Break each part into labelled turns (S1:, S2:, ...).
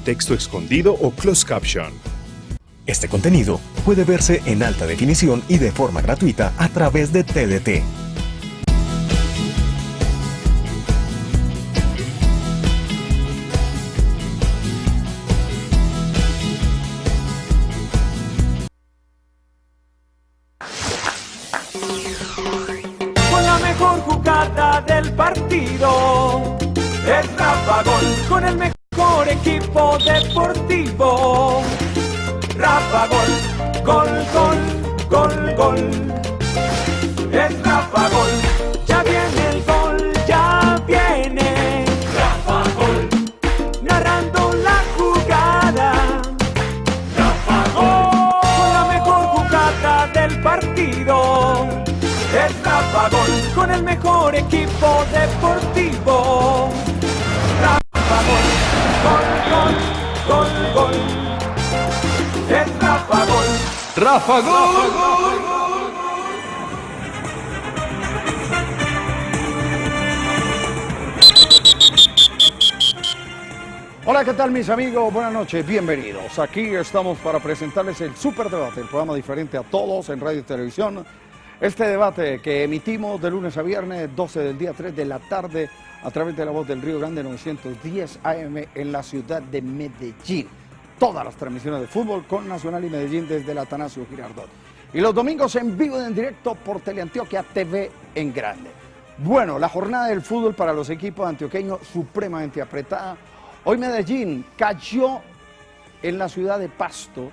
S1: texto escondido o closed caption.
S2: Este contenido puede verse en alta definición y de forma gratuita a través de TDT.
S3: Amigos? Buenas noches, bienvenidos. Aquí estamos para presentarles el Super Debate, el programa diferente a todos en radio y televisión. Este debate que emitimos de lunes a viernes, 12 del día, 3 de la tarde, a través de la voz del Río Grande 910 AM en la ciudad de Medellín. Todas las transmisiones de fútbol con Nacional y Medellín desde el Atanasio Girardot. Y los domingos en vivo y en directo por Teleantioquia TV en grande. Bueno, la jornada del fútbol para los equipos antioqueños supremamente apretada. Hoy Medellín cayó en la ciudad de Pasto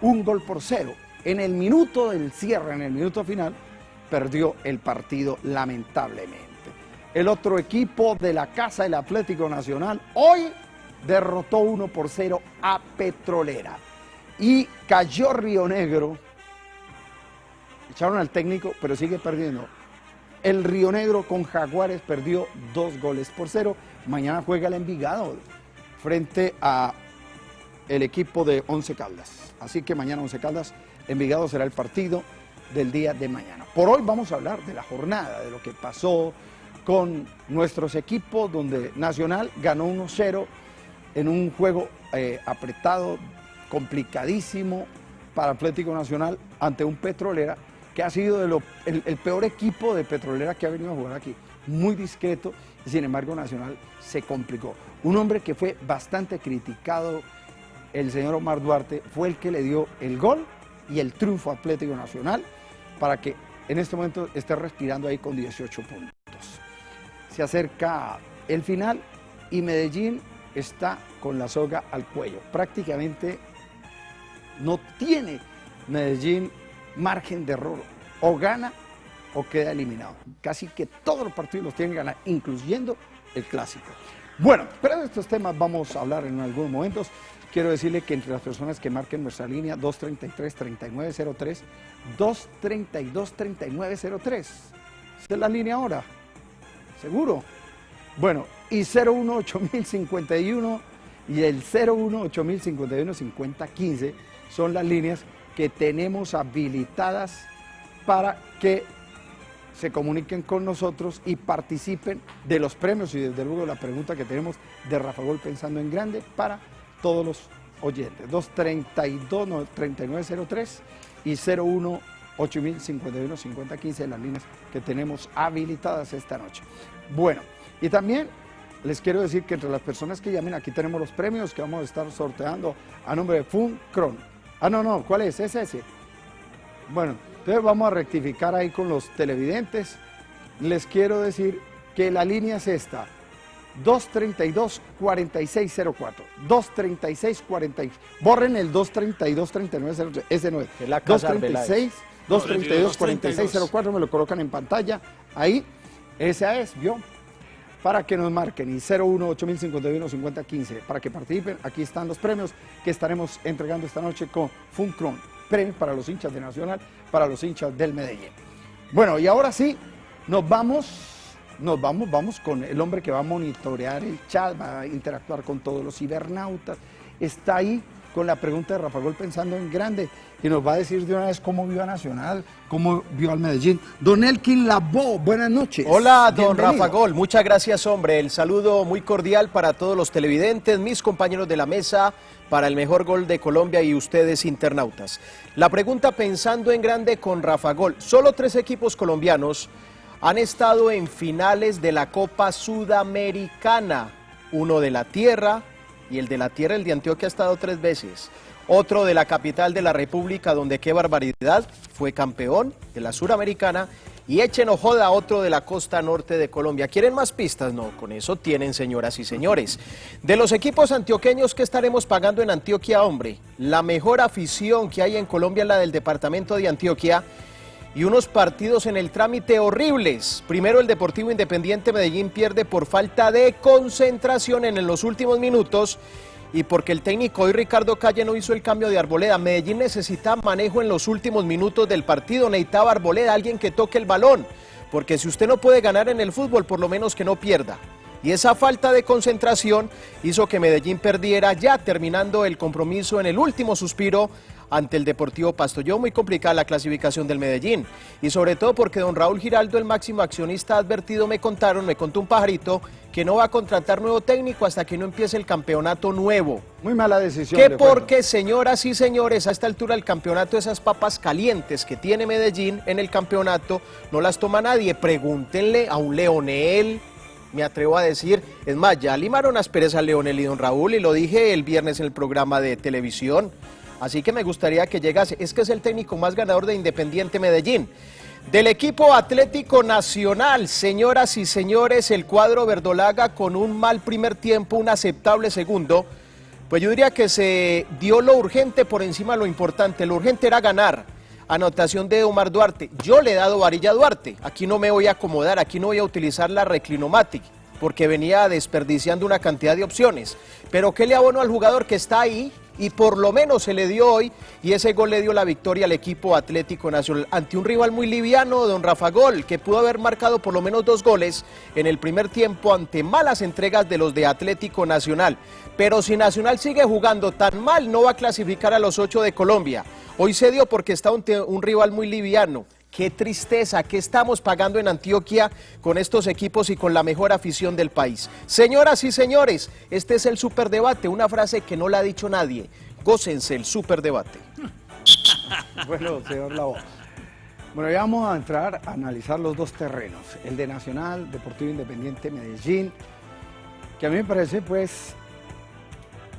S3: un gol por cero. En el minuto del cierre, en el minuto final, perdió el partido lamentablemente. El otro equipo de la Casa del Atlético Nacional hoy derrotó 1 por 0 a Petrolera. Y cayó Río Negro. Echaron al técnico, pero sigue perdiendo. El Río Negro con Jaguares perdió dos goles por cero. Mañana juega el Envigado frente a el equipo de Once Caldas. Así que mañana Once Caldas, Envigado será el partido del día de mañana. Por hoy vamos a hablar de la jornada, de lo que pasó con nuestros equipos, donde Nacional ganó 1-0 en un juego eh, apretado, complicadísimo para Atlético Nacional ante un Petrolera que ha sido el peor equipo de Petrolera que ha venido a jugar aquí. Muy discreto, y sin embargo Nacional se complicó. Un hombre que fue bastante criticado, el señor Omar Duarte, fue el que le dio el gol y el triunfo Atlético Nacional para que en este momento esté respirando ahí con 18 puntos. Se acerca el final y Medellín está con la soga al cuello. Prácticamente no tiene Medellín margen de error. O gana o queda eliminado. Casi que todos los partidos los tienen que ganar, incluyendo el clásico. Bueno, pero de estos temas vamos a hablar en algunos momentos. Quiero decirle que entre las personas que marquen nuestra línea 233-3903, 232-3903. Esa es la línea ahora. ¿Seguro? Bueno, y 018051 y el 018051-5015 son las líneas que tenemos habilitadas para que se comuniquen con nosotros y participen de los premios y desde luego la pregunta que tenemos de Rafa Gol Pensando en Grande para todos los oyentes. 232-3903 y 01 8051 5015 las líneas que tenemos habilitadas esta noche. Bueno, y también les quiero decir que entre las personas que llamen aquí tenemos los premios que vamos a estar sorteando a nombre de Funcron. Ah, no, no, ¿cuál es? ¿Es ese? Bueno, entonces vamos a rectificar ahí con los televidentes. Les quiero decir que la línea es esta. 232-4604. 236-40. Borren el 232-3903. Ese no es.
S4: Que la casa
S3: 236, 232-4604. Me lo colocan en pantalla. Ahí. Esa es, ¿vio? Para que nos marquen. Y 01 8051 5015. Para que participen. Aquí están los premios que estaremos entregando esta noche con Funcron. Premios para los hinchas de Nacional, para los hinchas del Medellín. Bueno, y ahora sí, nos vamos, nos vamos, vamos con el hombre que va a monitorear el chat, va a interactuar con todos los cibernautas. Está ahí con la pregunta de Rafa Gol pensando en grande y nos va a decir de una vez cómo vio a Nacional, cómo vio al Medellín. Don Elkin Labo, buenas noches.
S4: Hola, don
S3: Bienvenido.
S4: Rafa Gol, muchas gracias, hombre. El saludo muy cordial para todos los televidentes, mis compañeros de la mesa, para el mejor gol de Colombia y ustedes internautas. La pregunta pensando en grande con Rafa Gol. Solo tres equipos colombianos han estado en finales de la Copa Sudamericana. Uno de la Tierra y el de la Tierra, el de Antioquia, ha estado tres veces. Otro de la capital de la República, donde qué barbaridad, fue campeón de la Suramericana. Y echen o joda otro de la costa norte de Colombia. ¿Quieren más pistas? No, con eso tienen, señoras y señores. De los equipos antioqueños que estaremos pagando en Antioquia, hombre, la mejor afición que hay en Colombia es la del departamento de Antioquia y unos partidos en el trámite horribles. Primero el Deportivo Independiente Medellín pierde por falta de concentración en los últimos minutos y porque el técnico hoy Ricardo Calle no hizo el cambio de Arboleda. Medellín necesita manejo en los últimos minutos del partido, necesitaba Arboleda, alguien que toque el balón, porque si usted no puede ganar en el fútbol, por lo menos que no pierda. Y esa falta de concentración hizo que Medellín perdiera ya terminando el compromiso en el último suspiro ante el Deportivo Pasto. Yo muy complicada la clasificación del Medellín y sobre todo porque don Raúl Giraldo, el máximo accionista, advertido, me contaron, me contó un pajarito, que no va a contratar nuevo técnico hasta que no empiece el campeonato nuevo.
S3: Muy mala decisión.
S4: Que
S3: de acuerdo.
S4: porque, señoras y señores, a esta altura el campeonato, esas papas calientes que tiene Medellín en el campeonato, no las toma nadie. Pregúntenle a un Leonel, me atrevo a decir. Es más, ya limaron asperezas a Leonel y don Raúl, y lo dije el viernes en el programa de televisión. Así que me gustaría que llegase. Es que es el técnico más ganador de Independiente Medellín. Del equipo Atlético Nacional, señoras y señores, el cuadro verdolaga con un mal primer tiempo, un aceptable segundo. Pues yo diría que se dio lo urgente por encima de lo importante. Lo urgente era ganar. Anotación de Omar Duarte. Yo le he dado varilla a Duarte. Aquí no me voy a acomodar, aquí no voy a utilizar la reclinomatic, porque venía desperdiciando una cantidad de opciones. Pero ¿qué le abono al jugador que está ahí? Y por lo menos se le dio hoy, y ese gol le dio la victoria al equipo Atlético Nacional ante un rival muy liviano, don Rafa Gol, que pudo haber marcado por lo menos dos goles en el primer tiempo ante malas entregas de los de Atlético Nacional. Pero si Nacional sigue jugando tan mal, no va a clasificar a los ocho de Colombia. Hoy se dio porque está un, un rival muy liviano. Qué tristeza, ¿qué estamos pagando en Antioquia con estos equipos y con la mejor afición del país? Señoras y señores, este es el superdebate, una frase que no la ha dicho nadie. Gócense el superdebate.
S3: Bueno, señor Labo. Bueno, ya vamos a entrar a analizar los dos terrenos, el de Nacional, Deportivo Independiente Medellín, que a mí me parece pues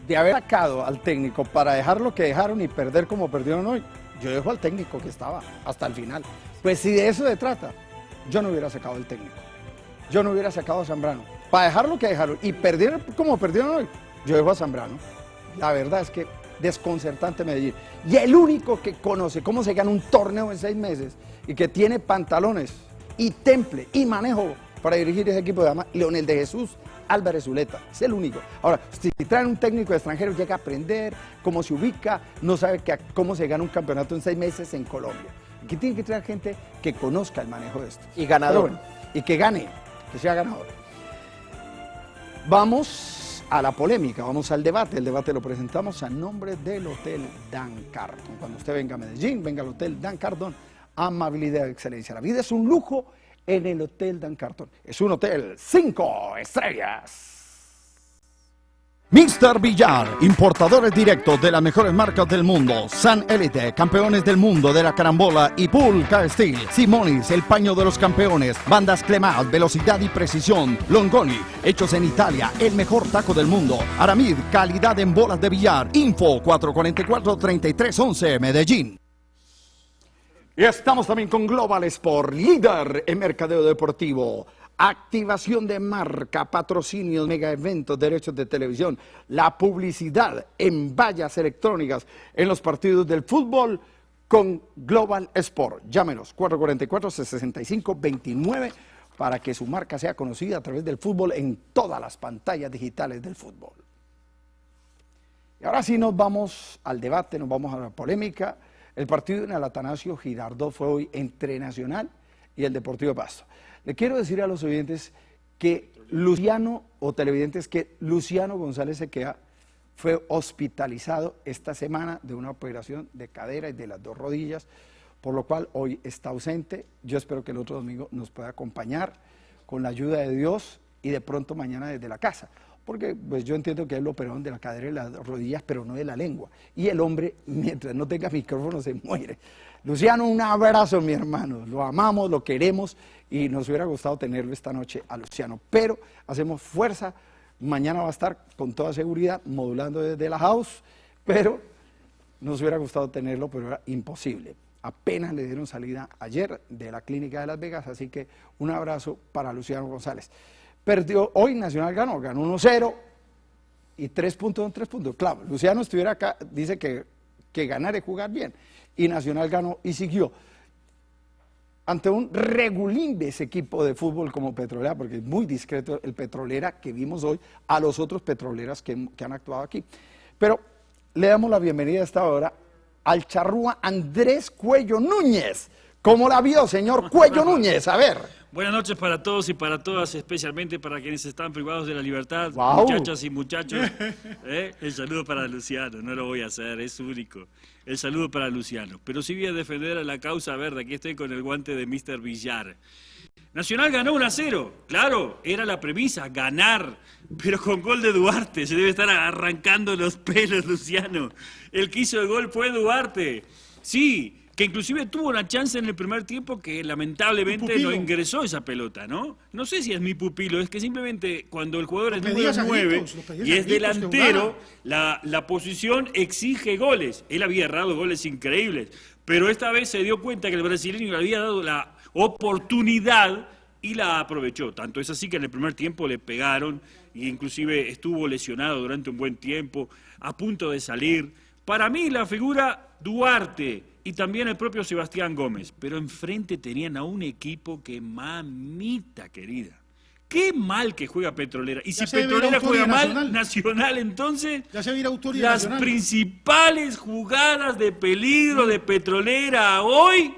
S3: de haber sacado al técnico para dejar lo que dejaron y perder como perdieron hoy, yo dejo al técnico que estaba hasta el final. Pues si de eso se trata, yo no hubiera sacado al técnico, yo no hubiera sacado a Zambrano, para dejar lo que dejaron y perder como perdieron hoy, yo dejo a Zambrano. La verdad es que desconcertante Medellín. Y el único que conoce cómo se gana un torneo en seis meses y que tiene pantalones y temple y manejo para dirigir ese equipo de dama, Leonel de Jesús Álvarez Zuleta. Es el único. Ahora, si traen un técnico extranjero, llega a aprender cómo se ubica, no sabe que- cómo se gana un campeonato en seis meses en Colombia. Aquí tiene que traer gente que conozca el manejo de esto.
S4: Y ganador.
S3: Bueno, y que gane, que sea ganador. Vamos a la polémica, vamos al debate. El debate lo presentamos a nombre del Hotel Dan Carton. Cuando usted venga a Medellín, venga al Hotel Dan Carton. Amabilidad y excelencia. La vida es un lujo en el Hotel Dan Carton. Es un hotel cinco estrellas. Mr. Villar, importadores directos de las mejores marcas del mundo. San Elite, campeones del mundo de la carambola y Pulca Steel. Simonis, el paño de los campeones. Bandas Clemat, velocidad y precisión. Longoni, hechos en Italia, el mejor taco del mundo. Aramid, calidad en bolas de billar. Info 444-3311, Medellín. Y estamos también con Global Sport, líder en mercadeo deportivo. Activación de marca, patrocinios, mega eventos, derechos de televisión, la publicidad en vallas electrónicas en los partidos del fútbol con Global Sport. Llámenos 444-6529 para que su marca sea conocida a través del fútbol en todas las pantallas digitales del fútbol. Y ahora sí nos vamos al debate, nos vamos a la polémica. El partido en el Atanasio Girardot fue hoy entre Nacional y el Deportivo Pasto. Le quiero decir a los oyentes que Luciano, o televidentes, que Luciano González Sequea fue hospitalizado esta semana de una operación de cadera y de las dos rodillas, por lo cual hoy está ausente. Yo espero que el otro domingo nos pueda acompañar con la ayuda de Dios y de pronto mañana desde la casa. Porque pues yo entiendo que él lo operaron de la cadera y las rodillas, pero no de la lengua. Y el hombre, mientras no tenga micrófono, se muere. Luciano, un abrazo, mi hermano. Lo amamos, lo queremos y nos hubiera gustado tenerlo esta noche a Luciano. Pero hacemos fuerza. Mañana va a estar con toda seguridad modulando desde la house, pero nos hubiera gustado tenerlo, pero era imposible. Apenas le dieron salida ayer de la clínica de Las Vegas, así que un abrazo para Luciano González. Perdió, hoy Nacional ganó, ganó 1-0 y 3 puntos son 3 puntos. Claro, Luciano estuviera acá, dice que, que ganar es jugar bien. Y Nacional ganó y siguió. Ante un regulín de ese equipo de fútbol como Petrolera, porque es muy discreto el Petrolera que vimos hoy a los otros petroleras que, que han actuado aquí. Pero le damos la bienvenida a esta hora al charrúa Andrés Cuello Núñez. ¿Cómo la vio, señor Cuello Núñez? A ver.
S5: Buenas noches para todos y para todas, especialmente para quienes están privados de la libertad,
S3: Guau.
S5: muchachas y muchachos. ¿eh? El saludo para Luciano, no lo voy a hacer, es único. El saludo para Luciano. Pero sí voy a defender a la causa verde, aquí estoy con el guante de Mr. Villar. Nacional ganó 1 a 0, claro, era la premisa, ganar, pero con gol de Duarte, se debe estar arrancando los pelos, Luciano. El que hizo el gol fue Duarte. Sí, que inclusive tuvo una chance en el primer tiempo que lamentablemente no ingresó esa pelota, ¿no? No sé si es mi pupilo, es que simplemente cuando el jugador es número
S6: a
S5: 9
S6: gritos, lo pedías
S5: y es delantero, la, la posición exige goles. Él había errado goles increíbles, pero esta vez se dio cuenta que el brasileño le había dado la oportunidad y la aprovechó. Tanto es así que en el primer tiempo le pegaron e inclusive estuvo lesionado durante un buen tiempo, a punto de salir. Para mí la figura Duarte y también el propio Sebastián Gómez, pero enfrente tenían a un equipo que mamita querida. Qué mal que juega Petrolera. Y
S6: Ya
S5: si Petrolera juega mal,
S6: nacional.
S5: Entonces
S6: Ya se
S5: las
S6: nacional.
S5: principales jugadas de peligro de Petrolera hoy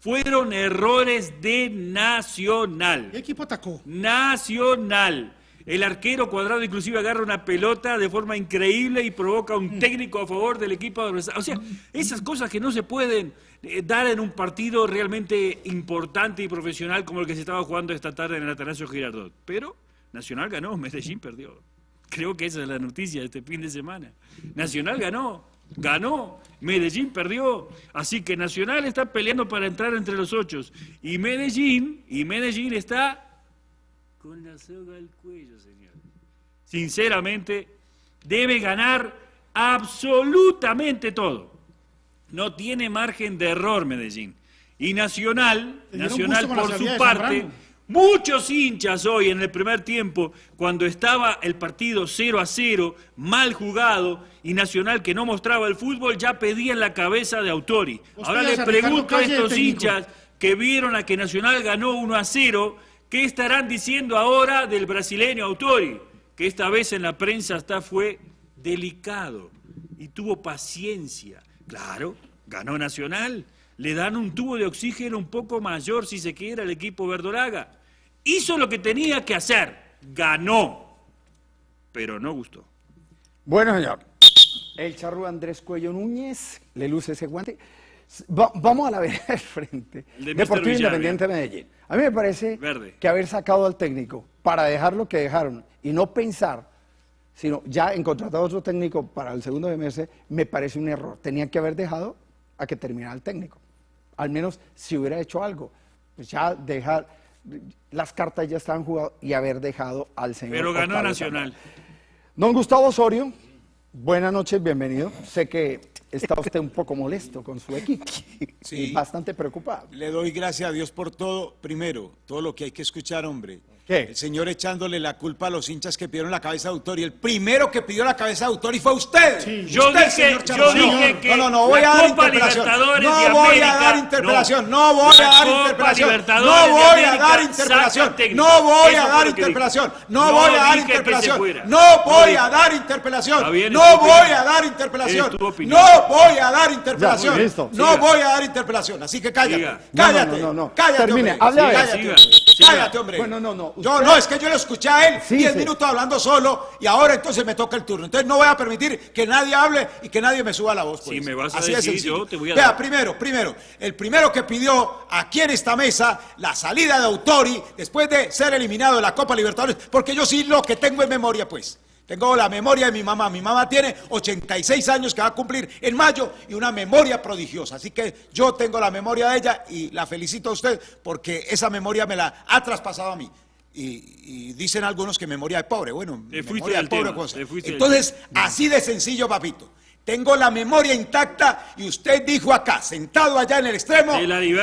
S5: fueron errores de Nacional.
S6: ¿Qué equipo atacó?
S5: Nacional. El arquero cuadrado inclusive agarra una pelota de forma increíble y provoca un técnico a favor del equipo adversario. O sea, esas cosas que no se pueden eh, dar en un partido realmente importante y profesional como el que se estaba jugando esta tarde en el Atanasio Girardot. Pero Nacional ganó, Medellín perdió. Creo que esa es la noticia de este fin de semana. Nacional ganó, ganó, Medellín perdió. Así que Nacional está peleando para entrar entre los ocho. Y Medellín, y Medellín está con la soga al cuello, señor. Sinceramente, debe ganar absolutamente todo. No tiene margen de error Medellín. Y Nacional, Nacional por su parte, muchos hinchas hoy en el primer tiempo, cuando estaba el partido 0 a 0, mal jugado, y Nacional que no mostraba el fútbol, ya pedían la cabeza de Autori. Ahora
S6: pedías
S5: le
S6: a Ricardo
S5: pregunto a estos hinchas que vieron a que Nacional ganó 1 a 0, ¿qué estarán diciendo ahora del brasileño Autori? Que esta vez en la prensa hasta fue delicado y tuvo paciencia. Claro, ganó Nacional, le dan un tubo de oxígeno un poco mayor si se quiere al equipo verdolaga. Hizo lo que tenía que hacer, ganó, pero no gustó.
S3: Bueno, señor. El charrúa Andrés Cuello Núñez le luce ese guante. Va- vamos a la vereda del frente.
S5: De.
S3: Deportivo Independiente de Medellín. A mí me parece
S5: Verde.
S3: que haber sacado al técnico para dejar lo que dejaron y no pensar, sino ya en contratar a otro técnico para el segundo semestre, me parece un error. Tenían que haber dejado a que terminara el técnico. Al menos si hubiera hecho algo. Pues ya dejar, las cartas ya estaban jugadas y haber dejado al señor.
S5: Pero ganó Nacional.
S3: Don Gustavo Osorio, buenas noches, bienvenido. Sé que está usted un poco molesto con su equipo
S7: Sí.
S3: y bastante preocupado.
S7: Le doy gracias a Dios por todo. Primero, todo lo que hay que escuchar, hombre.
S3: ¿Qué?
S7: El señor echándole la culpa a los hinchas que pidieron la cabeza de autor. Y el primero que pidió la cabeza de autor y fue usted.
S6: Sí.
S5: Yo
S7: Usted,
S5: dije-
S7: señor
S5: yo dije que
S7: No, no, no voy a dar.
S5: Libertadores
S7: No voy
S5: América,
S7: a dar interpelación.
S5: no.
S7: No, voy
S5: La
S7: a dar
S5: Copa
S7: interpelación.
S5: Libertadores
S7: No voy a dar
S5: técnico.
S7: No voy a dar interpelación. No
S5: No
S7: voy a dar
S5: fuera.
S7: No
S5: No
S7: voy a dar interpelación. No voy a dar interpelación. No voy a dar interpelación. No voy a dar interpelación. Así que cállate. Cállate.
S3: no, no, no.
S7: Cállate.
S3: Termine.
S7: Cállate. Cállate, hombre.
S3: Bueno, no, no,
S7: Yo no, es que yo lo escuché a él
S3: Sí,
S7: 10
S3: sí.
S7: minutos hablando solo y ahora entonces me toca el turno. Entonces no voy a permitir que nadie hable y que nadie me suba la voz. pues.
S5: Si me vas a
S7: Así de
S5: decir, yo te voy a
S7: Vea,
S5: dar.
S7: primero, primero, el primero que pidió aquí en esta mesa la salida de Autori después de ser eliminado de la Copa Libertadores, porque yo sí lo que tengo en memoria, pues. Tengo la memoria de mi mamá. Mi mamá tiene 86 años que va a cumplir en mayo y una memoria prodigiosa. Así que yo tengo la memoria de ella y la felicito a usted porque esa memoria me la ha traspasado a mí. Y, y dicen algunos que memoria de pobre. Bueno,
S5: Te fuiste
S7: memoria de
S5: del
S7: pobre cosa. Entonces, así de sencillo, papito. Tengo la memoria intacta y usted dijo acá, sentado allá en el extremo,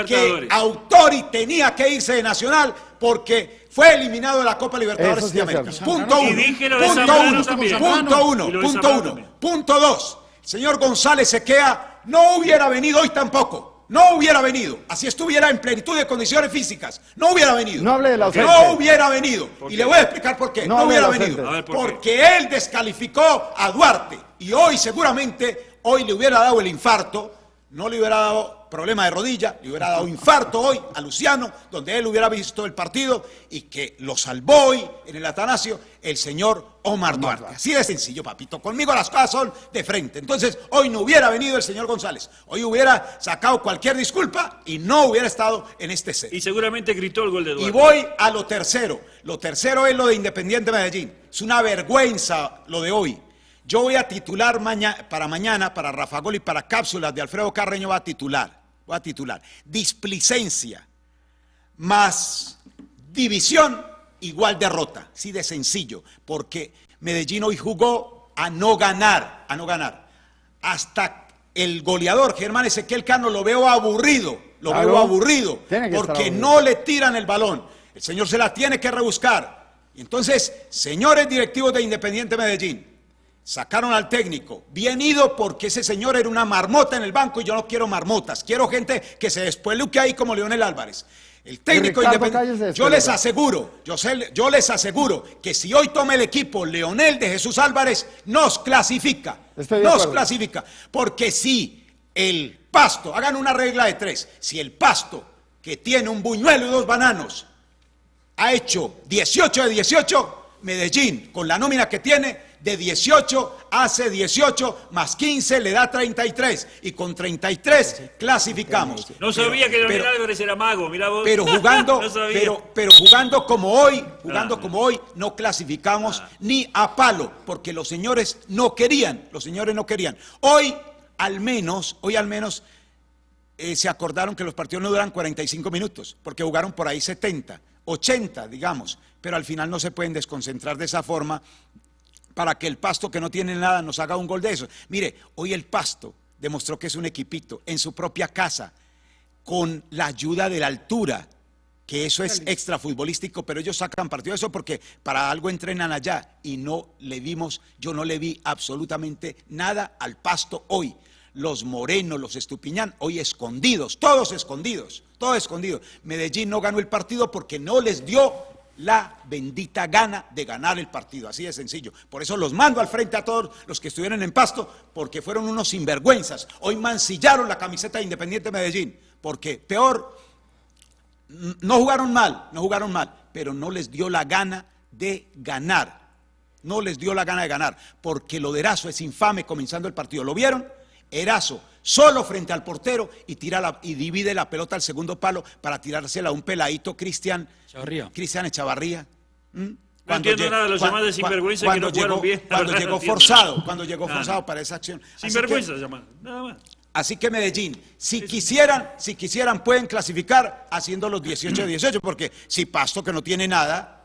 S7: que. Autori tenía que irse de Nacional porque fue eliminado de la Copa Libertadores
S3: sí
S7: de América. Punto
S5: Y
S7: uno.
S5: dije lo de
S7: Punto uno.
S5: también.
S7: Punto uno. Punto uno.
S5: también.
S7: Punto dos. El señor González Sequea no hubiera venido hoy tampoco. No hubiera venido. Así estuviera en plenitud de condiciones físicas. No hubiera venido.
S3: No hable del ausente.
S7: No hubiera venido. Y le voy a explicar por qué.
S3: No
S7: hubiera venido.
S5: A ver, ¿por qué?
S7: Porque él descalificó a Duarte. Y hoy seguramente, hoy le hubiera dado el infarto. No le hubiera dado problema de rodilla, le hubiera dado infarto hoy a Luciano, donde él hubiera visto el partido y que lo salvó hoy en el Atanasio el señor Omar Duarte. Así de sencillo, papito. Conmigo las cosas son de frente. Entonces, hoy no hubiera venido el señor González. Hoy hubiera sacado cualquier disculpa y no hubiera estado en este set.
S5: Y seguramente gritó el gol de
S7: Y
S5: Eduardo.
S7: voy a lo tercero. Lo tercero es lo de Independiente Medellín. Es una vergüenza lo de hoy. Yo voy a titular maña- para mañana, para Rafa Gol y para cápsulas de Alfredo Carreño, va a titular. Voy a titular. Displicencia más división igual derrota. Sí de sencillo. Porque Medellín hoy jugó a no ganar, a no ganar. Hasta el goleador Germán Ezequiel Cano lo veo aburrido. Lo
S3: Claro.
S7: veo aburrido. Porque
S3: aburrido.
S7: no le tiran el balón. El señor se la tiene que rebuscar. Y entonces, señores directivos de Independiente Medellín, sacaron al técnico. Bien ido porque ese señor era una marmota en el banco y yo no quiero marmotas. Quiero gente que se despueluque ahí como Leonel Álvarez. El técnico independiente. Yo les aseguro, yo, sé- yo les aseguro que si hoy toma el equipo Leonel de Jesús Álvarez, nos clasifica.
S3: Estoy
S7: nos
S3: acuerdo.
S7: clasifica. Porque si el pasto, hagan una regla de tres, si el pasto que tiene un buñuelo y dos bananos ha hecho 18 de 18, Medellín, con la nómina que tiene, de 18 hace 18, más 15 le da 33, y con 33 clasificamos.
S5: No sabía que Leonel
S7: pero-
S5: Álvarez era mago, mira vos.
S7: pero jugando,
S5: No sabía.
S7: pero, pero jugando como hoy, jugando
S5: Ah.
S7: como hoy, no clasificamos ni a palo, porque los señores no querían, los señores no querían. Hoy, al menos, hoy al menos, eh, se acordaron que los partidos no duran 45 minutos, porque jugaron por ahí 70, 80, digamos, pero al final no se pueden desconcentrar de esa forma para que el pasto que no tiene nada nos haga un gol de eso. Mire, hoy el pasto demostró que es un equipito en su propia casa, con la ayuda de la altura, que eso es extra futbolístico, pero ellos sacan partido de eso porque para algo entrenan allá y no le vimos, yo no le vi absolutamente nada al pasto hoy. Los morenos, los estupiñán, hoy escondidos, todos escondidos, todos escondidos. Medellín no ganó el partido porque no les dio la bendita gana de ganar el partido, así de sencillo. Por eso los mando al frente a todos los que estuvieron en Pasto, porque fueron unos sinvergüenzas. Hoy mancillaron la camiseta de Independiente Medellín, porque peor, n- no jugaron mal, no jugaron mal, pero no les dio la gana de ganar. No les dio la gana de ganar, porque lo de es infame comenzando el partido. ¿Lo vieron? Erazo solo frente al portero y tira la- y divide la pelota al segundo palo para tirársela a un peladito Cristian. Cristian Echavarría. ¿Mm?
S5: No entiendo nada de los llamados de sinvergüenza que no
S7: llegó-
S5: bien.
S7: Cuando
S5: verdad,
S7: llegó
S5: no
S7: forzado, cuando llegó forzado para esa acción. Así
S5: Sin
S7: que-
S5: vergüenza se llama. Nada más.
S7: Así que Medellín, si quisieran, si quisieran pueden clasificar haciendo los 18 de 18, porque si Pasto que no tiene nada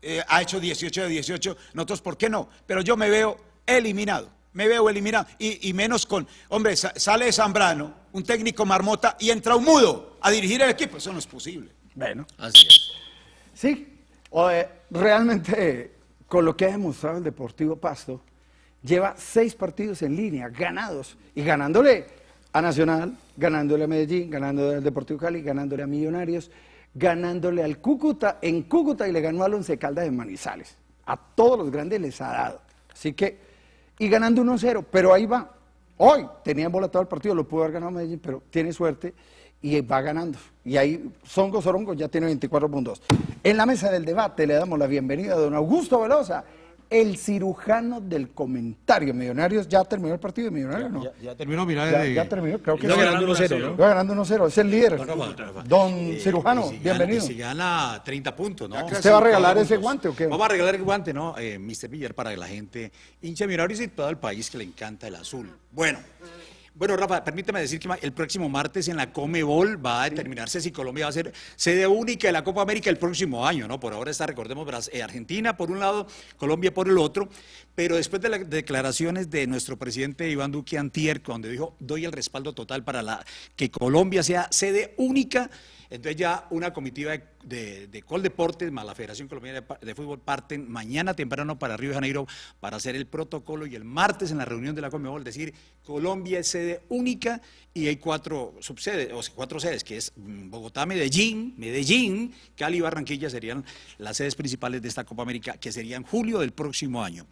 S7: eh, ha hecho 18 de 18, nosotros ¿por qué no? Pero yo me veo eliminado, me veo eliminado y, y menos con, hombre, sa- sale Zambrano, un técnico marmota y entra un mudo a dirigir el equipo, eso no es posible.
S3: Bueno,
S4: Así es.
S3: sí. O, eh, realmente, con lo que ha demostrado el Deportivo Pasto, lleva seis partidos en línea, ganados, y ganándole a Nacional, ganándole a Medellín, ganándole al Deportivo Cali, ganándole a Millonarios, ganándole al Cúcuta en Cúcuta y le ganó al Once Caldas de Manizales. A todos los grandes les ha dado. Así que, y ganando 1-0, pero ahí va. Hoy tenía embolatado el partido, lo pudo haber ganado Medellín, pero tiene suerte. y va ganando. Y ahí Songo Sorongo ya tiene 24 puntos. En la mesa del debate le damos la bienvenida a don Augusto Velosa, el cirujano del comentario. Millonarios ya terminó el partido de Millonarios, ¿no?
S6: Ya, ya terminó, mira.
S3: Ya,
S6: de-
S3: ya terminó, creo que sí.
S6: ganando 1-0, ¿no?
S3: Va ganando 1-0, es el líder.
S6: No, Rafa.
S3: Don
S6: Eh,
S3: cirujano,
S6: y si
S3: bienvenido.
S6: Gana, si gana 30 puntos, ¿no?
S3: ¿Usted va a regalar ese guante o qué?
S6: Vamos a regalar el guante, ¿no? Eh, Mr. Villar para la gente hincha Millonarios y todo el país que le encanta el azul. Bueno. Bueno, Rafa, permíteme decir que el próximo martes en la Comebol va a determinarse si Colombia va a ser sede única de la Copa América el próximo año, ¿no? Por ahora está, recordemos, eh, Argentina por un lado, Colombia por el otro, pero después de las declaraciones de nuestro presidente Iván Duque Antier, donde dijo, doy el respaldo total para la, que Colombia sea sede única, entonces ya una comitiva de, de, de Coldeportes más la Federación Colombiana de, Fútbol parten mañana temprano para Río de Janeiro para hacer el protocolo y el martes en la reunión de la Conmebol decir Colombia es sede única y hay cuatro subsedes, o sea, cuatro sedes, que es mm, Bogotá, Medellín, Medellín, Cali y Barranquilla serían las sedes principales de esta Copa América, que sería en julio del próximo año.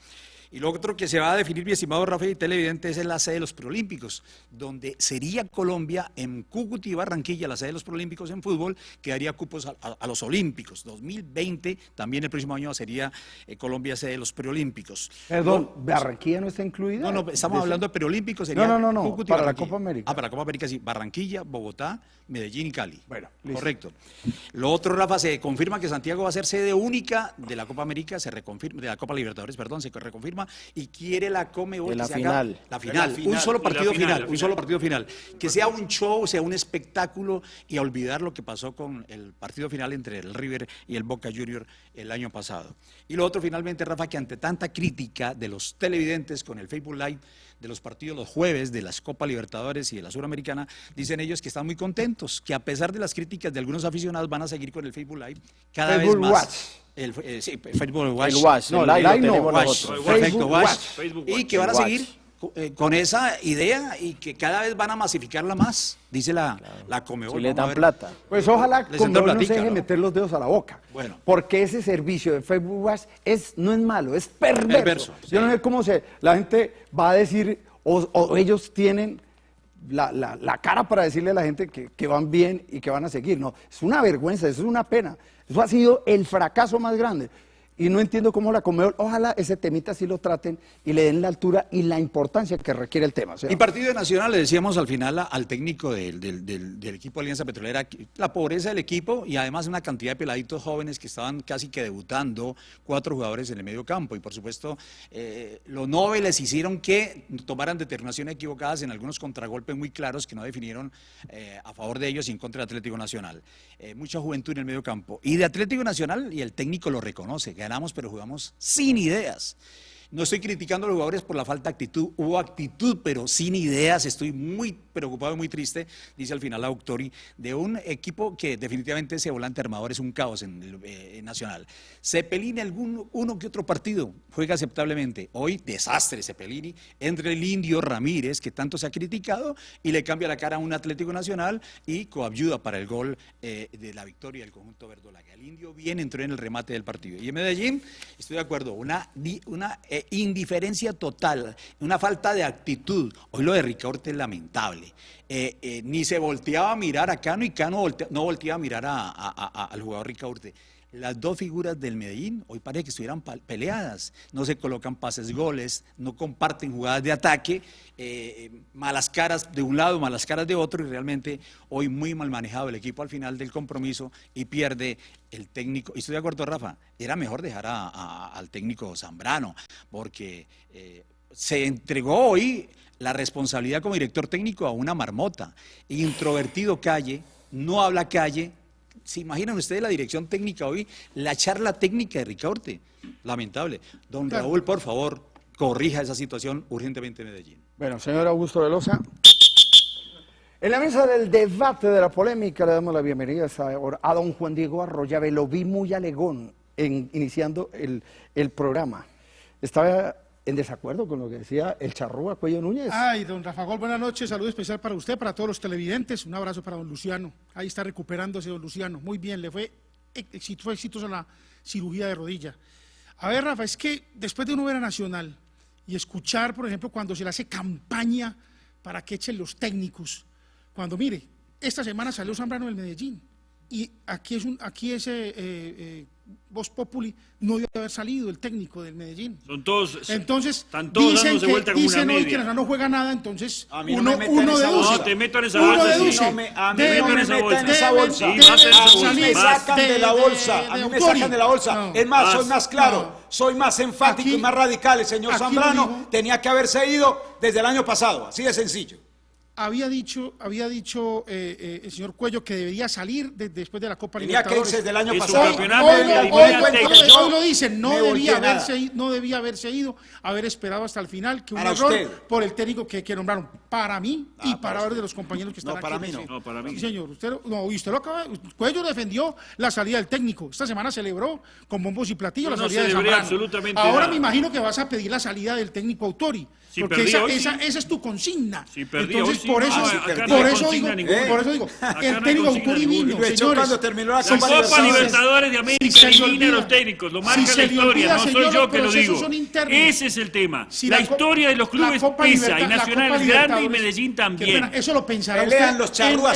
S6: Y lo otro que se va a definir, mi estimado Rafael y televidente, es la sede de los preolímpicos, donde sería Colombia en Cúcuta y Barranquilla, la sede de los preolímpicos en fútbol, que daría cupos a, a- a los olímpicos. 2020, también el próximo año sería eh, Colombia sede de los preolímpicos.
S3: Perdón, ¿Barranquilla no está incluida?
S6: No, no, estamos
S3: De-
S6: hablando de preolímpicos. sería
S3: No, no, no, no, para la. Copa América.
S6: Ah, para la Copa América, sí. Barranquilla, Bogotá, Medellín y Cali.
S3: Bueno, listo.
S6: Correcto. Lo otro, Rafa, se confirma que Santiago va a ser sede única de la Copa América, se reconfirma, de la Copa Libertadores, perdón, se reconfirma y quiere la Comebol
S4: De la
S6: que se haga-
S4: final.
S6: la final,
S7: La final.
S6: un solo partido
S5: final,
S6: final, un solo partido final. Que sea un show, sea un espectáculo y a olvidar lo que pasó con el partido final entre el River y el Boca Junior el año pasado. Y lo otro, finalmente, Rafa, que ante tanta crítica de los televidentes con el Facebook Live de los partidos los jueves de las Copa Libertadores y de la Suramericana, dicen ellos que están muy contentos, que a pesar de las críticas de algunos aficionados van a seguir con el Facebook Live cada
S3: Facebook
S6: vez más.
S3: Watch.
S6: El, eh, sí, Facebook Watch.
S4: El Watch,
S3: No,
S4: el live
S3: live
S4: lo
S3: no,
S6: Watch, perfecto,
S3: Facebook
S6: Watch.
S3: Watch.
S5: Facebook
S6: Y que van a seguir con esa idea y que cada vez van a masificarla más, dice la, la Comebol.
S4: Si le dan plata.
S3: Pues ojalá
S6: entró
S3: no se deje
S6: ¿no?
S3: meter los dedos a la boca.
S6: Bueno.
S3: Porque ese servicio de Facebook Watch es, no es malo, es perverso.
S6: Perverso,
S3: Yo no sé cómo se, la gente va a decir, o, o ellos tienen la, la- la cara para decirle a la gente que, que van bien y que van a seguir. No, es una vergüenza, eso es una pena. Eso ha sido el fracaso más grande. Y no entiendo cómo la Conmebol, ojalá ese temita sí lo traten y le den la altura y la importancia que requiere el tema.
S6: Y partido nacional, le decíamos al final al técnico del, del- equipo Alianza Petrolera, que la pobreza del equipo y además una cantidad de peladitos jóvenes que estaban casi que debutando, cuatro jugadores en el medio campo. Y por supuesto, eh, los noveles hicieron que tomaran determinaciones equivocadas en algunos contragolpes muy claros que no definieron eh, a favor de ellos y en contra del Atlético Nacional. Eh, mucha juventud en el medio campo. Y de Atlético Nacional, y el técnico lo reconoce, pero jugamos sin ideas. No estoy criticando a los jugadores por la falta de actitud, hubo actitud, pero sin ideas. Estoy muy preocupado y muy triste, dice al final Autori, de un equipo que definitivamente ese volante armador es un caos en el eh, Nacional. Cepelini, algún uno que otro partido, juega aceptablemente. Hoy, desastre Cepelini, entre el indio Ramírez, que tanto se ha criticado, y le cambia la cara a un Atlético Nacional y coayuda para el gol eh, de la victoria del conjunto verdolaga. El indio bien entró en el remate del partido. Y en Medellín, estoy de acuerdo, una, una eh, indiferencia total, una falta de actitud. Hoy lo de Ricaurte es lamentable. Eh, eh, ni se volteaba a mirar a Cano y Cano volte- no volteaba a mirar a- a- al jugador Ricaurte. Las dos figuras del Medellín hoy parece que estuvieran peleadas, no se colocan pases goles, no comparten jugadas de ataque, eh, malas caras de un lado, malas caras de otro y realmente hoy muy mal manejado el equipo al final del compromiso y pierde el técnico. Y estoy de acuerdo, Rafa, era mejor dejar a- a- al técnico Zambrano porque eh, se entregó hoy la responsabilidad como director técnico a una marmota, introvertido calle, no habla calle, ¿Se imaginan ustedes la dirección técnica hoy? La charla técnica de Ricaurte. Lamentable. Don Raúl, por favor, corrija esa situación urgentemente en Medellín.
S3: Bueno, señor Augusto Velosa. En la mesa del debate de la polémica le damos la bienvenida a, don Juan Diego Arroyave. Lo vi muy alegón en, iniciando el, el programa. Estaba en desacuerdo con lo que decía el charrúa Cuello Núñez.
S8: Ay, don Rafa Gol, buenas noches, saludo especial para usted, para todos los televidentes, un abrazo para don Luciano, ahí está recuperándose don Luciano, muy bien, le fue, fue exitosa la cirugía de rodilla. A ver, Rafa, es que después de uno ver a Nacional y escuchar, por ejemplo, cuando se le hace campaña para que echen los técnicos, cuando mire, esta semana salió Zambrano del Medellín. Y aquí es un, aquí ese eh, eh, Voz Populi no debe haber salido el técnico del Medellín.
S5: Son todos.
S8: Entonces,
S5: están todos
S8: dicen
S5: dándose
S8: que,
S5: vuelta como una
S8: dicen hoy que. Nacional no juega nada, entonces
S7: A mí no
S8: uno,
S7: me metan
S8: uno
S7: esa
S8: deduce.
S7: bolsa.
S5: No, te meto en esa
S8: uno
S5: bolsa, sí.
S8: deduce.
S7: No me- a mí
S8: debe-
S7: no me
S5: metan en
S7: esa
S8: debe-
S7: bolsa. A mí me
S8: salir
S7: sacan de la bolsa,
S8: de-
S7: a mí me sacan de la bolsa.
S8: No.
S7: Es más, soy más claro,
S8: No.
S7: soy más enfático
S8: Aquí-
S7: y más radical. El señor
S8: aquí lo
S7: Zambrano
S8: dijo.
S7: tenía que haberse ido desde el año pasado, así de sencillo.
S8: Había dicho, había dicho eh, eh, el señor Cuello que debería salir de- después de la Copa
S7: Tenía
S8: Libertadores.
S7: irse desde el año pasado.
S5: campeonato
S8: Hoy, lo dicen, no
S7: me
S8: debía,
S7: nada.
S8: haberse, no debía haberse ido, haber esperado hasta el final, que un
S7: Para
S8: error
S7: usted.
S8: por el técnico que, que nombraron. Para mí y para varios de los compañeros que están
S7: No,
S8: aquí.
S7: para mí no.
S5: No, para mí.
S8: Sí, señor. Usted, lo- no, y usted lo acaba, Cuello defendió la salida del técnico. Esta semana celebró con bombos y platillos la
S5: no
S8: salida de Zambrano.
S5: absolutamente
S8: Ahora
S5: nada.
S8: me imagino que vas a pedir la salida del técnico Autori.
S5: Si
S8: porque esa,
S5: hoy,
S8: esa,
S5: sí.
S8: esa es tu consigna.
S5: Si
S8: Entonces,
S5: hoy,
S8: por eso,
S5: no
S8: por eso
S5: consigna
S8: digo,
S5: ninguna.
S8: por eso digo,
S5: Acá
S8: el técnico
S5: ninguna.
S8: vino, señores.
S7: cuando terminó la Copa
S5: Libertadores de América elimina a los técnicos, lo marca la historia,
S8: olvida,
S5: no soy
S8: señor,
S5: yo que lo digo. Ese es el tema.
S8: Si
S5: la, historia de los clubes pesa y Nacional es grande y Medellín también.
S8: eso lo pensará usted.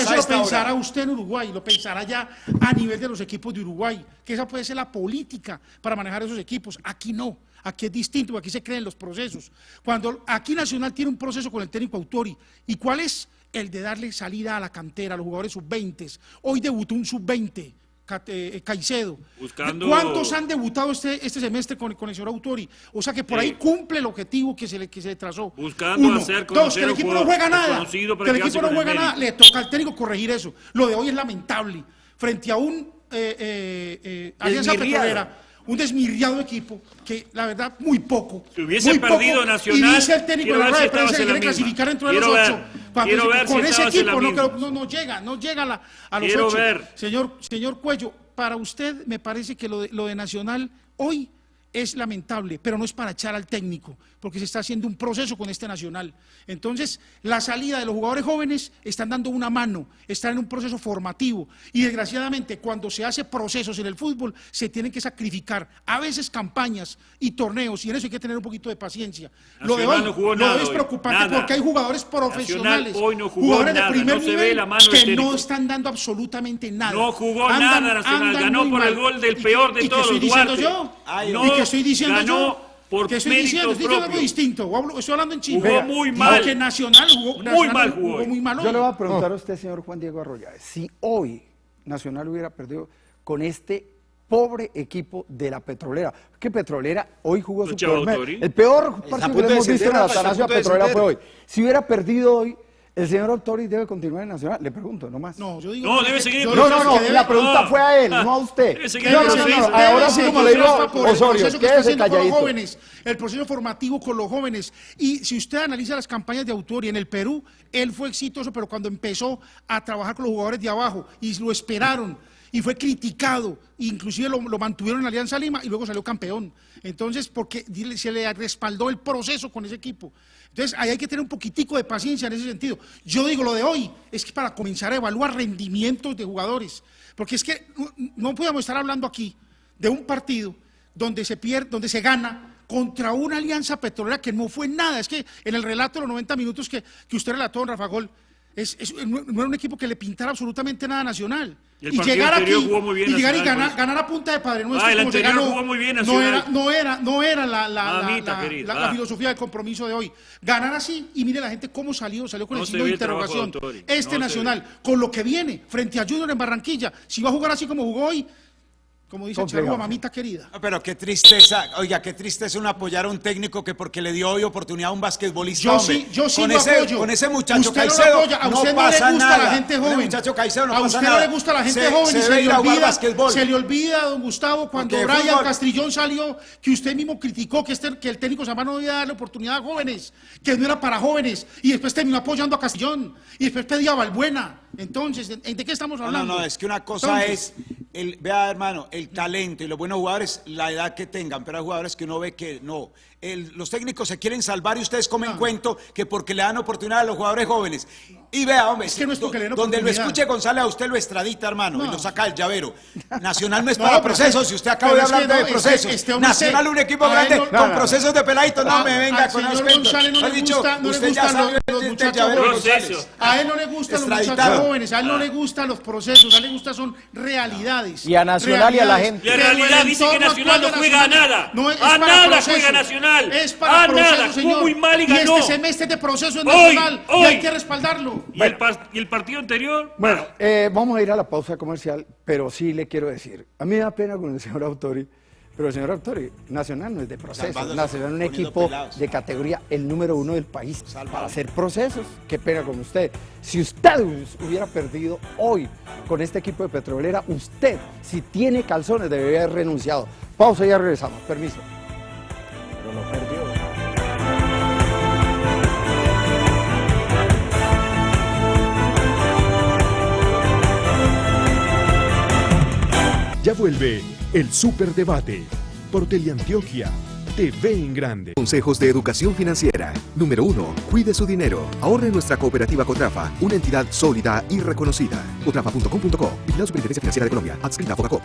S8: eso lo pensará usted en Uruguay, lo pensará ya a nivel de los equipos de Uruguay, que esa puede ser la política para manejar esos equipos. Aquí no. Aquí es distinto, aquí se creen los procesos. Cuando aquí Nacional tiene un proceso con el técnico Autori, ¿y cuál es? El de darle salida a la cantera, a los jugadores sub-20. Hoy debutó un sub-20, Ca- eh, Caicedo.
S5: Buscando-
S8: ¿Cuántos han debutado este, este semestre con, con el señor Autori? O sea que por
S5: Sí.
S8: ahí cumple el objetivo que se le, que se le trazó.
S5: Buscando hacer
S8: Dos, que el equipo no juega nada. Que el equipo no juega nada. Le toca al técnico corregir eso. Lo de hoy es lamentable. Frente a un eh, eh, eh, Alianza. Petrolera, un desmirriado equipo que la verdad muy poco.
S5: Si hubiese
S8: muy poco,
S5: perdido Nacional,
S8: Y dice el técnico en la rueda
S5: si
S8: de prensa que quiere clasificar dentro de
S5: Quiero
S8: los
S5: ver,
S8: ocho. Cuando
S5: ver si
S8: con ese
S5: en la
S8: equipo no, no, no llega, no llega a, la- a los
S5: Quiero
S8: ocho.
S5: ver.
S8: Señor, señor Cuello, para usted me parece que lo de, lo de Nacional hoy es lamentable, pero no es para echar al técnico, porque se está haciendo un proceso con este Nacional. Entonces, la salida de los jugadores jóvenes están dando una mano, están en un proceso formativo y desgraciadamente cuando se hace procesos en el fútbol se tienen que sacrificar a veces campañas y torneos y en eso hay que tener un poquito de paciencia. Lo de hoy,
S5: no jugó
S8: lo de hoy
S5: nada
S8: es
S5: hoy,
S8: preocupante
S5: nada.
S8: porque hay jugadores profesionales,
S5: hoy no jugó
S8: jugadores
S5: nada,
S8: de primer
S5: no
S8: nivel
S5: la mano
S8: que no están dando absolutamente nada.
S5: No jugó
S8: Andan-
S5: nada Nacional, ganó por el gol del
S8: ¿Y
S5: peor de
S8: y
S5: todos,
S8: estoy diciendo
S5: Duarte.
S8: yo?
S7: Ay,
S8: ¿Y
S5: no,
S8: estoy diciendo
S5: ganó
S8: yo?
S5: por
S8: ¿Qué estoy diciendo? Estoy diciendo algo distinto. hablo- Estoy hablando en chino.
S5: Jugó muy mal.
S8: Porque Nacional jugó
S5: Muy
S8: Nacional
S5: mal jugó hoy.
S8: muy mal
S3: Yo
S8: hoy.
S3: le voy a preguntar a usted, señor Juan Diego Arroyave, si hoy Nacional hubiera perdido con este pobre equipo de la Petrolera. Que Petrolera hoy jugó su peor. El peor partido que hemos visto en la Petrolera fue hoy. Si hubiera perdido hoy, el señor Autori debe continuar en Nacional. Le pregunto, nomás.
S8: No, yo digo
S5: No, debe seguir
S3: No, no, no, la pregunta fue a él, no a usted.
S5: Debe seguir
S3: No,
S5: en
S3: no, no,
S5: proceso.
S3: no, ahora sí como le digo,
S8: por el
S3: Osorio,
S8: proceso que está
S3: quédese
S8: haciendo con los
S3: calladito.
S8: jóvenes, el proceso formativo con los jóvenes. Y si usted analiza las campañas de Autori en el Perú, él fue exitoso, pero cuando empezó a trabajar con los jugadores de abajo y lo esperaron y fue criticado, inclusive lo, lo mantuvieron en Alianza Lima y luego salió campeón. Entonces, porque se le respaldó el proceso con ese equipo. Entonces, ahí hay que tener un poquitico de paciencia en ese sentido. Yo digo, lo de hoy es que para comenzar a evaluar rendimientos de jugadores, porque es que no, podemos estar hablando aquí de un partido donde se pierde, donde se gana contra una alianza petrolera que no fue nada. Es que en el relato de los 90 minutos que, que usted relató, don Rafa Gol, es, es- no era un equipo que le pintara absolutamente nada Nacional.
S5: Y
S8: llegar aquí y llegar y ganar,
S5: pues.
S8: ganar a punta de padre nuestro
S5: Ah, el
S8: como se
S5: anterior
S8: ganó,
S5: jugó muy bien
S8: no era, no era, no era la, la, la-
S5: Mamita
S8: la-
S5: querida,
S8: la- la filosofía del compromiso de hoy. Ganar así y mire la gente cómo salió, salió con
S5: No
S8: el signo de interrogación.
S5: No
S8: Este Nacional, con lo que viene frente a Junior en Barranquilla, si va a jugar así como jugó hoy, como dice. Charrúa, mamita querida.
S7: No, pero qué tristeza, oiga, qué tristeza un apoyar a un técnico que porque le dio hoy oportunidad a un basquetbolista.
S8: Yo
S7: hombre.
S8: sí, yo sí
S7: con
S8: lo
S7: ese,
S8: apoyo.
S7: Con ese muchacho
S8: Usted no lo
S7: Caicedo
S8: apoya, a usted no,
S7: pasa
S8: le gusta
S7: nada.
S8: la gente joven.
S7: muchacho Caicedo no
S8: a
S7: pasa
S8: usted
S7: nada.
S8: no le gusta la gente
S7: Se-
S8: joven
S7: se
S8: y se, le
S7: a
S8: olvida,
S7: basquetbol.
S8: se le olvida, don Gustavo, cuando
S7: Porque
S8: Brian
S7: fútbol-
S8: Castrillón salió, que usted mismo criticó que, este, que el técnico Zambrano no debía darle oportunidad a jóvenes, que no era para jóvenes, y después terminó apoyando a Castrillón, y después pedía a Balbuena. Entonces, ¿de, de qué estamos
S7: No,
S8: hablando?
S7: no, no, es que una cosa
S8: Entonces,
S7: es, el, vea hermano, el talento y los buenos jugadores, la edad que tengan, pero hay jugadores que uno ve que no. El- los técnicos se quieren salvar y ustedes comen
S8: Ah.
S7: cuento que porque le dan oportunidad a los jugadores jóvenes. Y vea, hombre,
S8: Es que no es porque le den
S7: donde lo escuche González, a usted lo extradita, hermano, y
S8: No.
S7: lo saca del llavero. Nacional no es
S8: No,
S7: para procesos,
S8: es-
S7: si usted acaba de hablar de
S8: no, este-
S7: procesos.
S8: este
S7: Nacional, un equipo grande
S8: no-
S7: con
S3: no, no.
S7: procesos de peladitos, no me venga
S8: al
S7: con cuentos.
S8: González no le gusta- no gustan los- los muchachos. A él no le gustan los muchachos jóvenes, a él no le gustan los procesos, a él le gustan son realidades.
S4: Y a Nacional y a la gente.
S5: La
S8: el
S5: realidad dice que Nacional no juega a nada.
S8: No
S5: A nada juega Nacional.
S8: Es para
S5: A
S8: procesos,
S5: nada. Jugó
S8: señor.
S5: muy mal y ganó.
S8: este semestre de proceso es
S5: Hoy,
S8: Nacional y hay que respaldarlo.
S5: ¿Y, el, par- y el partido anterior?
S3: Bueno, eh, vamos a ir a la pausa comercial, pero sí le quiero decir, a mí me da pena con el señor Autori, pero el señor Autori, Nacional no es de procesos,
S7: Salvándose,
S3: Nacional es un equipo
S7: pelados.
S3: de categoría el número uno del país para hacer procesos. Qué pena con usted. Si usted hubiera perdido hoy con este equipo de Petrolera, usted, si tiene calzones, debería haber renunciado. Pausa y ya regresamos. Permiso.
S4: Pero no perdió.
S9: Ya vuelve el Superdebate por Teleantioquia TV en Grande.
S10: Consejos de educación financiera. Número 1. Cuide su dinero. Ahorre en nuestra cooperativa Cotrafa, una entidad sólida y reconocida. Cotrafa.com.co. Vigilado Superintendencia Financiera de Colombia. Adscrita a Fogacop.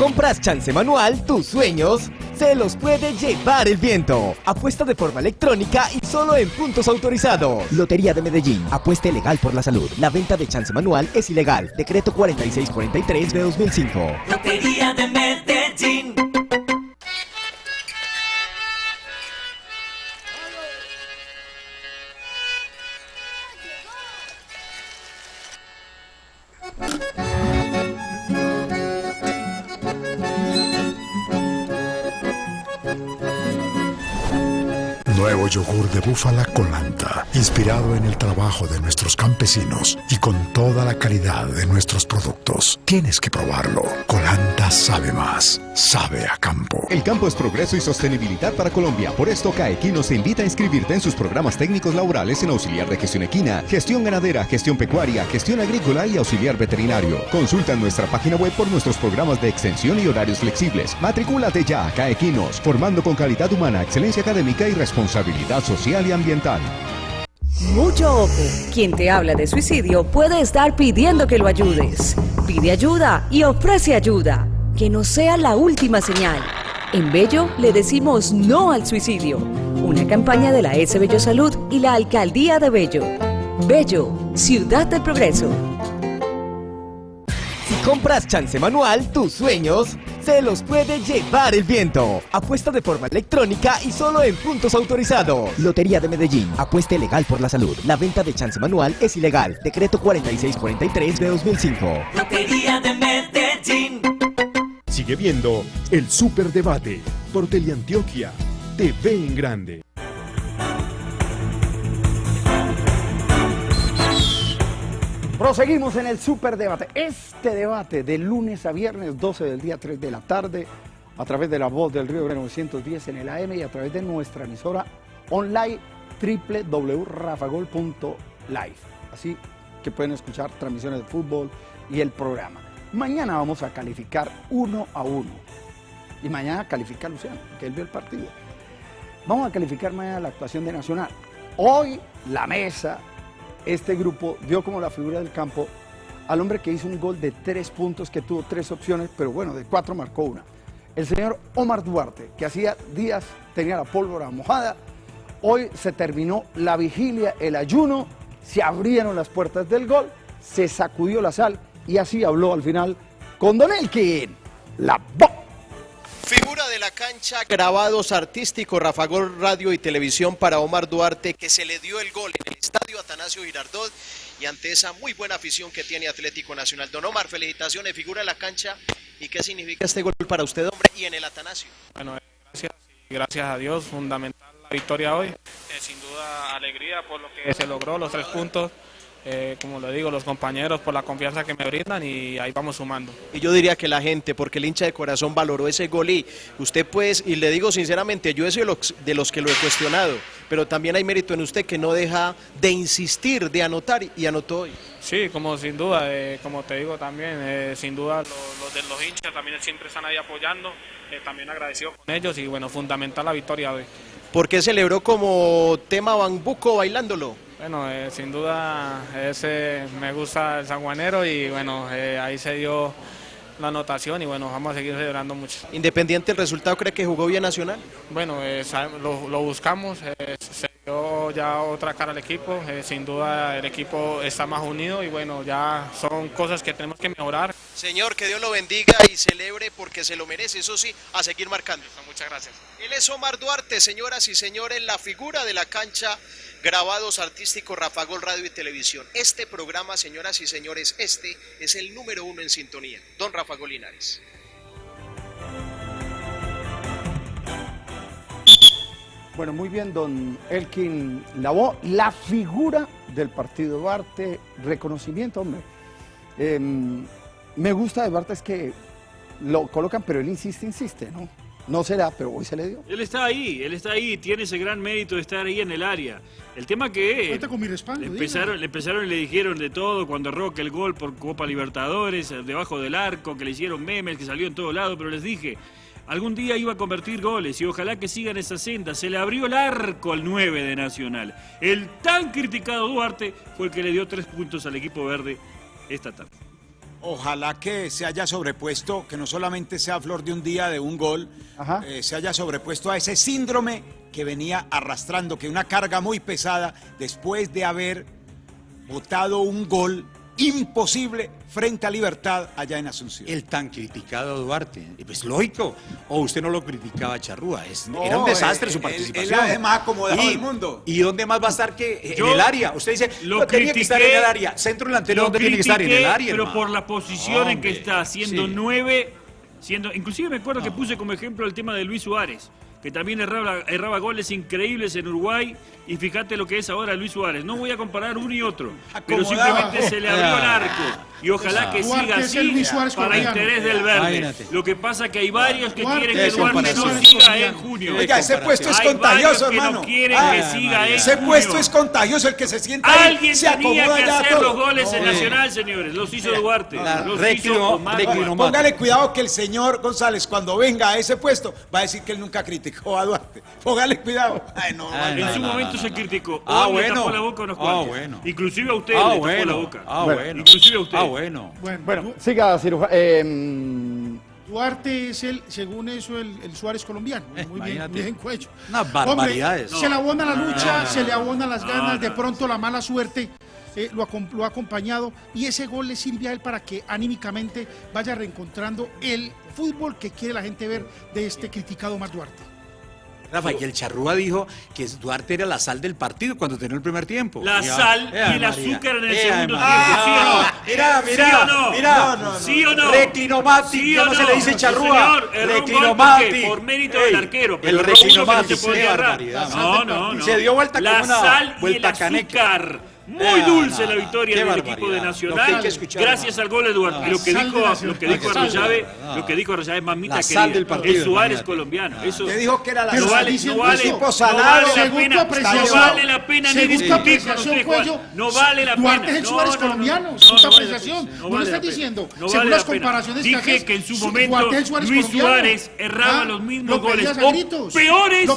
S11: Compras chance manual, tus sueños se los puede llevar el viento. Apuesta de forma electrónica y solo en puntos autorizados. Lotería de Medellín. Apuesta legal por la salud. La venta de chance manual es ilegal. Decreto 4643 de 2005.
S12: Lotería de Medellín.
S13: Yogur de búfala Colanta, inspirado en el trabajo de nuestros campesinos y con toda la calidad de nuestros productos. Tienes que probarlo. Colanta sabe más, sabe a campo.
S10: El campo es progreso y sostenibilidad para Colombia. Por esto, CAEquinos te invita a inscribirte en sus programas técnicos laborales en auxiliar de gestión equina, gestión ganadera, gestión pecuaria, gestión agrícola y auxiliar veterinario. Consulta nuestra página web por nuestros programas de extensión y horarios flexibles. Matricúlate ya, CAEquinos, formando con calidad humana, excelencia académica y responsabilidad social y ambiental.
S14: Mucho ojo. Quien te habla de suicidio puede estar pidiendo que lo ayudes. Pide ayuda y ofrece ayuda. Que no sea la última señal. En Bello le decimos no al suicidio. Una campaña de la S Bello Salud y la Alcaldía de Bello. Bello, Ciudad del Progreso.
S11: Si compras chance manual, tus sueños se los puede llevar el viento. Apuesta de forma electrónica y solo en puntos autorizados. Lotería de Medellín. Apuesta legal por la salud. La venta de chance manual es ilegal. Decreto 4643 de 2005.
S12: Lotería de Medellín.
S9: Sigue viendo el Superdebate por Teleantioquia TV en Grande.
S3: Proseguimos en el superdebate. Este debate de lunes a viernes, 12 del día, 3 de la tarde, a través de la voz del Río Grande 910 en el AM y a través de nuestra emisora online www.rafagol.live. Así que pueden escuchar transmisiones de fútbol y el programa. Mañana vamos a calificar uno a uno. Y mañana califica Luciano, que él vio el partido. Vamos a calificar mañana la actuación de Nacional. Hoy la mesa, este grupo dio como la figura del campo al hombre que hizo un gol de tres puntos, que tuvo tres opciones, pero bueno, de cuatro marcó una. El señor Omar Duarte, que hacía días tenía la pólvora mojada, hoy se terminó la vigilia, el ayuno, se abrieron las puertas del gol, se sacudió la sal y así habló al final con Don Elkin, la bo-
S4: Figura de la cancha, grabados artísticos, Rafa Gol Radio y Televisión para Omar Duarte, que se le dio el gol en el estadio Atanasio Girardot y ante esa muy buena afición que tiene Atlético Nacional. Don Omar, felicitaciones, figura de la cancha. ¿Y qué significa este gol para usted, hombre, y en el Atanasio?
S15: Bueno, gracias, y gracias a Dios, fundamental la victoria hoy. Eh, sin duda, alegría por lo que se logró, los tres puntos. Eh, como le digo, los compañeros por la confianza que me brindan y ahí vamos sumando.
S4: Y yo diría que la gente, porque el hincha de corazón valoró ese gol y usted pues, y le digo sinceramente, yo he sido de los, que lo he cuestionado, pero también hay mérito en usted que no deja de insistir, de anotar y anotó hoy.
S15: Sí, como sin duda, eh, como te digo también, eh, sin duda los, los de los hinchas también siempre están ahí apoyando, también agradecido con ellos y bueno, fundamental la victoria hoy.
S4: ¿Por qué celebró como tema bambuco bailándolo?
S15: Bueno, eh, sin duda ese me gusta el sanjuanero y bueno, eh, ahí se dio la anotación y bueno, vamos a seguir celebrando mucho.
S4: Independiente del resultado, ¿cree que jugó bien Nacional?
S15: Bueno, eh, lo, lo buscamos, eh, se dio ya otra cara al equipo, eh, sin duda el equipo está más unido y bueno, ya son cosas que tenemos que mejorar.
S4: Señor, que Dios lo bendiga y celebre porque se lo merece, eso sí, a seguir marcando.
S15: Muchas gracias.
S4: Él es Omar Duarte, señoras y señores, la figura de la cancha, grabados artísticos Rafa Gol Radio y Televisión. Este programa, señoras y señores, este es el número uno en sintonía. Don Rafa Gol
S3: Bueno, muy bien, don Elkin Lavó, la figura del partido Duarte, reconocimiento, hombre. Em, me gusta de Duarte es que lo colocan, pero él insiste, insiste, ¿no? No será, pero hoy se le dio.
S5: Él está ahí, él está ahí, tiene ese gran mérito de estar ahí en el área. El tema que
S8: Cuenta con mi respaldo.
S5: le empezaron, le empezaron y le dijeron de todo cuando Roque el gol por Copa Libertadores, eh, debajo del arco, que le hicieron memes, que salió en todos lados, pero les dije, algún día iba a convertir goles y ojalá que sigan esa senda. Se le abrió el arco al 9 de Nacional. El tan criticado Duarte fue el que le dio tres puntos al equipo verde esta tarde.
S7: Ojalá que se haya sobrepuesto, que no solamente sea flor de un día de un gol, eh, se haya sobrepuesto a ese síndrome que venía arrastrando, que una carga muy pesada después de haber votado un gol imposible frente a Libertad allá en Asunción.
S6: El tan criticado Duarte. Pues lógico. O usted no lo criticaba a Charrúa. Es-
S7: No,
S6: era un desastre
S7: él-
S6: su
S7: él-
S6: participación.
S7: él además acomodaba
S6: y,
S7: al mundo.
S6: ¿Y dónde más va a estar que
S5: Yo
S6: en el área? Usted dice,
S5: lo
S6: no tenía que estar en
S5: critiqué,
S6: el área. Centro delantero, ¿dónde tiene que estar? En el
S5: critiqué,
S6: área.
S5: Pero
S6: hermano.
S5: por la posición en que está, siendo
S6: sí.
S5: nueve, siendo. Inclusive me acuerdo que puse como ejemplo el tema de Luis Suárez, que también erraba, erraba goles increíbles en Uruguay. Y fíjate lo que es ahora Luis Suárez. No voy a comparar uno y otro, pero simplemente se le abrió el arco. Y ojalá que siga
S8: es
S5: así para interés del verde. Lo que pasa que hay varios que quieren que
S8: es
S5: Duarte no siga en junio.
S7: Oiga, ese puesto es
S5: Hay
S7: contagioso,
S5: varios que
S7: hermano.
S5: no quieren
S7: Ah,
S5: que siga en
S7: Ese puesto es contagioso, el que se sienta ahí
S5: Alguien
S7: se
S5: tenía
S7: acomoda
S5: que
S7: ya
S5: hacer
S7: todo.
S5: los goles en Nacional, señores. Los hizo Duarte.
S6: La
S5: Los
S6: reclino-
S5: hizo Omar
S6: reclino-.
S7: Póngale cuidado que el señor González, cuando venga a ese puesto, va a decir que él nunca criticó a Duarte. Póngale cuidado. Ay, no,
S5: En
S6: no,
S5: su
S6: no,
S5: momento
S6: no,
S5: se
S6: no.
S5: criticó.
S6: Ah,
S5: Hoy le
S6: bueno.
S5: tapó la boca a unos
S6: Ah, bueno.
S5: Inclusive a usted
S6: Ah,
S5: le tapó
S6: bueno.
S5: la boca.
S6: Ah,
S3: Bueno,
S6: bueno.
S5: inclusive a usted.
S6: Ah, bueno.
S8: Bueno,
S3: Bueno, siga, cirujano. Eh,
S8: Duarte es el, según eso, el, el Suárez colombiano. Muy bien, muy bien cuello.
S6: Unas barbaridades.
S8: se le abona la lucha,
S5: no,
S8: se le abona las
S5: no,
S8: ganas, de pronto la mala suerte eh, lo, lo ha acompañado y ese gol le sirve a él para que anímicamente vaya reencontrando el fútbol que quiere la gente ver de este criticado Omar Duarte.
S6: Rafa, y el Charrúa dijo que Duarte era la sal del partido cuando terminó el primer tiempo.
S5: La sal y el azúcar en el
S6: Ea,
S5: segundo
S6: María.
S5: tiempo, ¿sí o no?
S6: Ah, Mira, mira,
S5: ¿Sí o no?
S6: mira.
S5: No, no, no. ¿Sí o no?
S6: Reclinomati,
S5: ¿Sí
S6: ya
S5: o
S6: no, se
S5: no?
S6: le dice
S5: No,
S6: Charrúa.
S5: porque por mérito
S6: Ey,
S5: del arquero,
S6: el
S5: que no. No, no, no.
S6: Se dio vuelta
S5: la
S6: como una
S5: sal y
S6: vuelta
S5: el
S6: caneca.
S5: Muy dulce la victoria del
S6: barbaridad.
S5: equipo de
S6: que
S5: Nacional.
S6: que
S5: gracias al gol de Duarte. Y lo que dijo, lo que dijo Arroyave, lo que dijo Arroyave, mamita
S6: La
S5: querida.
S6: sal del partido,
S5: el Suárez colombiano. Eso
S7: Te dijo que era la
S5: no
S7: sal.
S5: vale,
S8: diciendo
S5: no vale, no la pena, no vale la pena ni discutir con usted, Juan. No vale la
S8: Duarte
S5: pena.
S8: es el
S5: No,
S8: Suárez
S5: no, no,
S8: colombiano,
S5: no,
S8: es tu
S5: no vale la
S8: apreciación.
S5: pena,
S8: No lo
S5: vale
S8: estás
S5: la pena.
S8: diciendo.
S5: No
S8: Según
S5: vale
S8: las
S5: la pena.
S8: comparaciones que
S5: Dije que en su
S8: su-
S5: momento
S8: Duarte es
S5: Luis. Suárez erraba
S8: Ah,
S5: los mismos goles o peores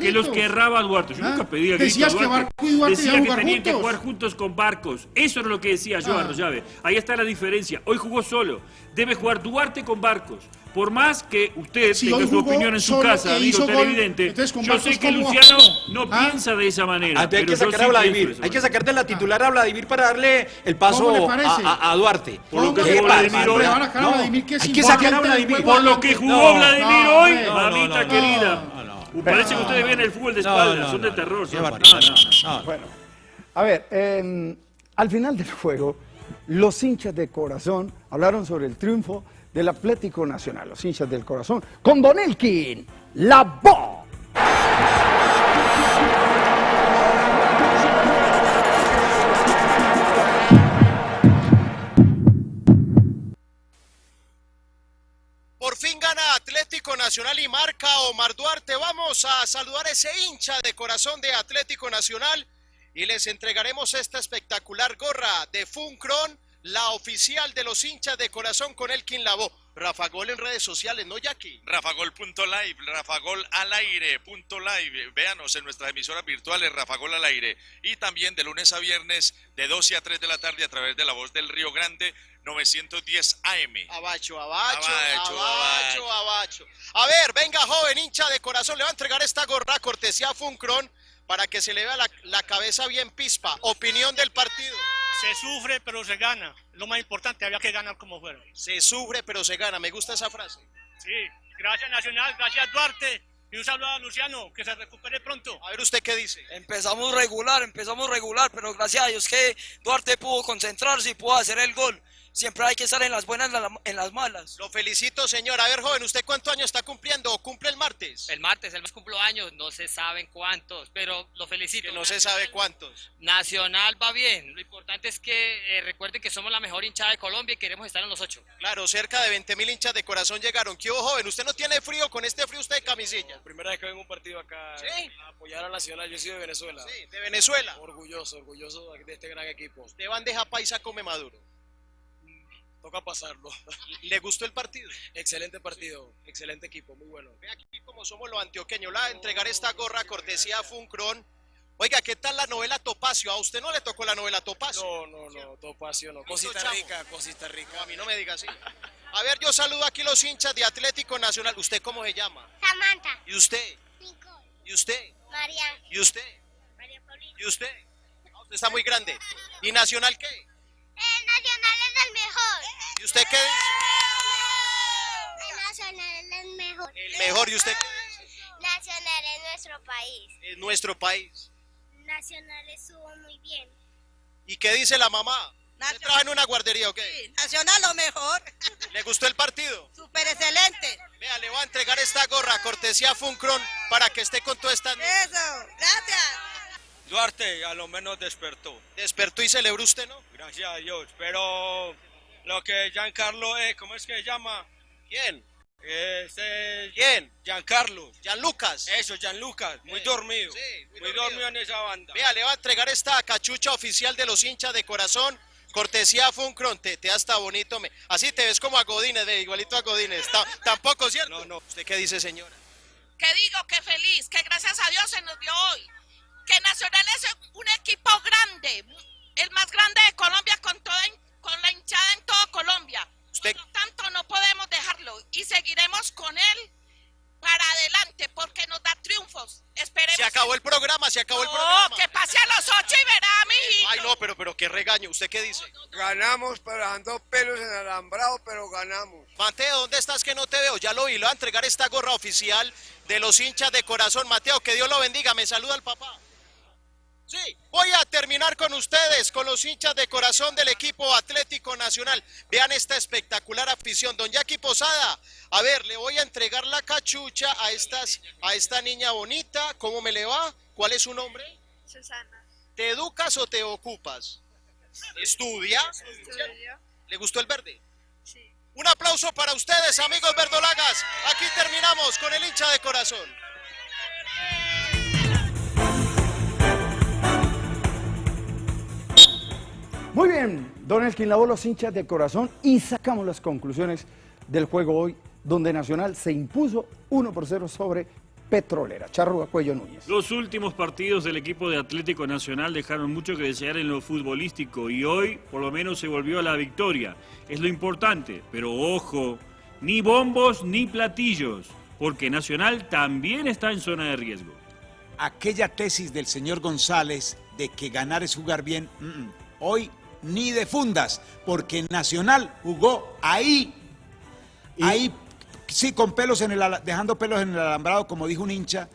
S5: que los que erraba Duarte. Yo nunca pedía
S8: decías
S5: gritos
S8: que
S5: Duarte.
S8: Barco y Duarte iban a
S5: que
S8: jugar
S5: que
S8: juntos.
S5: Juntos con Barcos. Eso era lo que decía yo,
S8: Ah.
S5: Arroyave. Ahí está la diferencia. Hoy jugó solo. Debe jugar Duarte con Barcos. Por más que usted
S8: Si
S5: tenga su opinión en su casa,
S8: e
S5: amigo
S8: hizo gol,
S5: televidente,
S8: entonces
S5: yo sé que
S8: ¿cómo
S5: Luciano no
S8: Ah.
S5: piensa de esa manera.
S6: Antes hay
S5: pero
S6: que sacar
S5: sí
S6: a Vladimir. Hay que sacar de la titular a Vladimir para darle el
S8: ¿Cómo
S6: paso a, a- Duarte.
S5: Por lo que jugó Vladimir hoy.
S8: Es
S6: hay que sacar a Vladimir.
S5: Por lo que jugó Vladimir hoy, mamita querida. Parece que ustedes ven el fútbol de espaldas, son de terror.
S3: Bueno, a ver, al final del juego, los hinchas de corazón hablaron sobre el triunfo del Atlético Nacional, los hinchas del corazón, con Don Elkin, la voz.
S4: Por fin gana Atlético Nacional y marca Omar Duarte. Vamos a saludar a ese hincha de corazón de Atlético Nacional y les entregaremos esta espectacular gorra de Funcron, la oficial de los hinchas de corazón con Elkin Labo. Rafa Gol en redes sociales, ¿no, Jackie?
S16: Rafagol.live, rafagolalaire.live. Véanos en nuestras emisoras virtuales, Rafagol al aire. Y también de lunes a viernes, de 12 a 3 de la tarde, a través de la voz del Río Grande, 910 AM.
S4: Abacho, abacho,
S16: Abacho,
S4: abacho, abacho. A ver, venga, joven hincha de corazón, le va a entregar esta gorra cortesía a Funcron para que se le vea la, la cabeza bien pispa. Opinión del partido.
S17: Se sufre, pero se gana. Lo más importante, había que ganar como fuera.
S4: Se sufre, pero se gana. Me gusta esa frase.
S17: Sí, gracias Nacional, gracias Duarte. Y un saludo a Luciano, que se recupere pronto.
S4: A ver, ¿usted qué dice?
S18: Empezamos regular, empezamos regular, pero gracias a Dios que Duarte pudo concentrarse y pudo hacer el gol. Siempre hay que estar en las buenas, en la- en las malas.
S4: Lo felicito, señor. A ver, joven, ¿usted cuántos años está cumpliendo o cumple el martes?
S19: El martes, el mes cumplo años, no se saben cuántos, pero lo felicito.
S4: Que no se sabe cuántos.
S19: Nacional va bien, lo importante es que eh, recuerden que somos la mejor hinchada de Colombia y queremos estar en los ocho.
S4: Claro, cerca de 20 mil hinchas de corazón llegaron. ¿Qué hubo, joven? ¿Usted no tiene frío con este frío usted de camisilla?
S18: Primera vez que vengo a un partido acá
S4: ¿Sí?
S18: a apoyar a Nacional, yo soy de Venezuela.
S4: Sí, de Venezuela.
S18: Orgulloso, orgulloso de este gran equipo.
S4: De bandeja paisa come maduro.
S18: Toca pasarlo.
S4: ¿Le gustó el partido?
S18: Excelente partido, excelente equipo, muy bueno.
S4: Ve aquí como somos los antioqueños, la entregar esta gorra cortesía a Funcron. Oiga, ¿qué tal la novela Topacio? ¿A usted no le tocó la novela Topacio?
S18: No, no, no, Topacio no. Cosita rica, cosita rica.
S4: No, a mí no me diga así. A ver, yo saludo aquí los hinchas de Atlético Nacional. ¿Usted cómo se llama?
S20: Samantha.
S4: ¿Y usted?
S20: Nicole.
S4: ¿Y usted?
S20: María.
S4: ¿Y usted?
S20: María Paulina.
S4: ¿Y usted? Ah, Usted está muy grande. ¿Y Nacional qué?
S20: El Nacional es el mejor.
S4: ¿Y usted qué dice?
S20: El Nacional es el mejor.
S4: El mejor. ¿Y usted qué dice?
S20: Nacional es nuestro país.
S4: En nuestro país.
S20: Nacional estuvo muy bien.
S4: ¿Y qué dice la mamá? ¿Usted trabaja en una guardería o qué?
S21: Nacional lo mejor,
S4: ¿Le gustó el partido?
S21: súper excelente.
S4: Vea, le voy a entregar esta gorra cortesía Funcron para que esté con todas estas niñas.
S21: Eso, gracias.
S18: Duarte a lo menos despertó.
S4: Despertó y celebró usted, ¿no?
S18: Gracias a Dios, pero lo que Giancarlo es, ¿cómo es que se llama?
S4: ¿Quién?
S18: Este,
S4: ¿Quién?
S18: Giancarlo.
S4: Gianlucas.
S18: Eso, Gianlucas, muy
S4: Eh,
S18: dormido.
S4: sí, muy
S18: muy,
S4: dormido.
S18: dormido en esa banda.
S4: Vea, le va a entregar esta cachucha oficial de los hinchas de corazón. Cortesía Funcron, te, te hasta bonito. Me, así te ves como a Godínez, ve, igualito a Godínez. Ta- tampoco, ¿cierto? No, no. ¿Usted qué dice, señora?
S22: que digo que feliz, que gracias a Dios se nos dio hoy, que Nacional es un equipo grande, el más grande de Colombia con toda con la hinchada en todo Colombia.
S4: Usted-
S22: Por lo tanto, no podemos dejarlo y seguiremos con él para adelante porque nos da triunfos. Esperemos.
S4: Se acabó el programa, se acabó el
S22: No,
S4: programa.
S22: que pase a los ocho y verá, mijito.
S4: Ay, no, pero, pero qué regaño. ¿Usted qué dice?
S18: Ganamos, pero ando pelos en alambrado, pero ganamos.
S4: Mateo, ¿dónde estás que no te veo? Ya lo vi, le voy a entregar esta gorra oficial de los hinchas de corazón. Mateo, que Dios lo bendiga. Me saluda el papá. Sí, voy a terminar con ustedes, con los hinchas de corazón del equipo Atlético Nacional. Vean esta espectacular afición. Don Jackie Posada, a ver, le voy a entregar la cachucha a, estas, a esta niña bonita. ¿Cómo me le va? ¿Cuál es su nombre?
S20: Susana.
S4: ¿Te educas o te ocupas? ¿Estudia? ¿Le gustó el verde?
S20: Sí.
S4: Un aplauso para ustedes, amigos verdolagas. Aquí terminamos con el hincha de corazón.
S3: Muy bien, Don Elkin lavó los hinchas de corazón y sacamos las conclusiones del juego hoy, donde Nacional se impuso 1 por 0 sobre Petrolera. Charrúa Cuello Núñez.
S5: Los últimos partidos del equipo de Atlético Nacional dejaron mucho que desear en lo futbolístico y hoy por lo menos se volvió a la victoria. Es lo importante, pero ojo, ni bombos ni platillos, porque Nacional también está en zona de riesgo.
S7: Aquella tesis del señor González de que ganar es jugar bien, mm, mm, hoy ni de fundas, porque Nacional jugó ahí, ahí, sí, con pelos en el, dejando pelos en el alambrado, como dijo un hincha,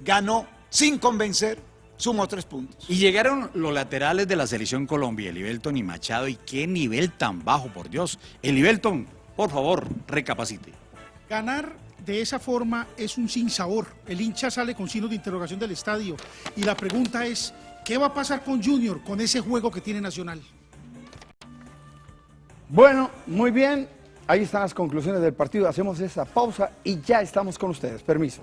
S7: ganó sin convencer, sumó tres puntos.
S6: Y llegaron los laterales de la selección Colombia, el Ibelton y Machado, y qué nivel tan bajo, por Dios. El Ibelton, por favor, recapacite.
S8: Ganar de esa forma es un sinsabor. El hincha sale con signos de interrogación del estadio. Y la pregunta es, ¿qué va a pasar con Junior con ese juego que tiene Nacional?
S3: Bueno, muy bien. Ahí están las conclusiones del partido. Hacemos esa pausa y ya estamos con ustedes. Permiso.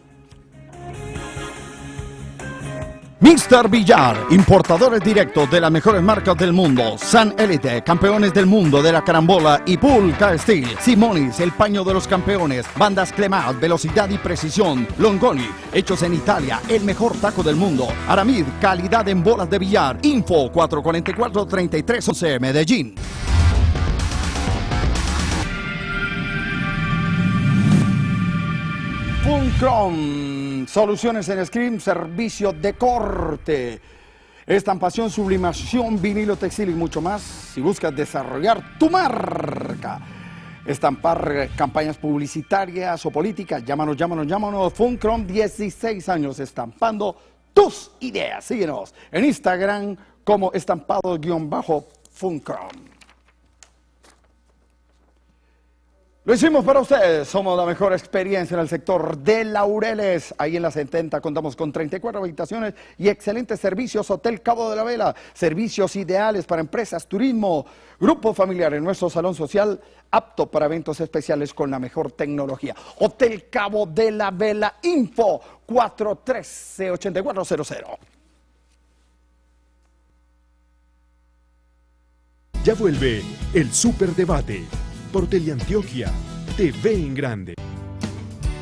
S3: Mr. Villar, importadores directos de las mejores marcas del mundo. San Elite, campeones del mundo de la carambola y Pulca Steel. Simonis, el paño de los campeones. Bandas Clemat, velocidad y precisión. Longoni, hechos en Italia, el mejor taco del mundo. Aramid, calidad en bolas de billar. Info 444-3311 Medellín. Funcrom, soluciones en screen, servicio de corte, estampación, sublimación, vinilo textil y mucho más. Si buscas desarrollar tu marca, estampar campañas publicitarias o políticas, llámanos, llámanos, llámanos. Funcrom, 16 años estampando tus ideas. Síguenos en Instagram como estampado-funcrom. Lo hicimos para ustedes. Somos la mejor experiencia en el sector de Laureles. Ahí en la 70 contamos con 34 habitaciones y excelentes servicios. Hotel Cabo de la Vela. Servicios ideales para empresas, turismo, grupo familiar en nuestro salón social. Apto para eventos especiales con la mejor tecnología. Hotel Cabo de la Vela. Info 413-8400.
S1: Ya vuelve el Superdebate por Teleantioquia TV en Grande.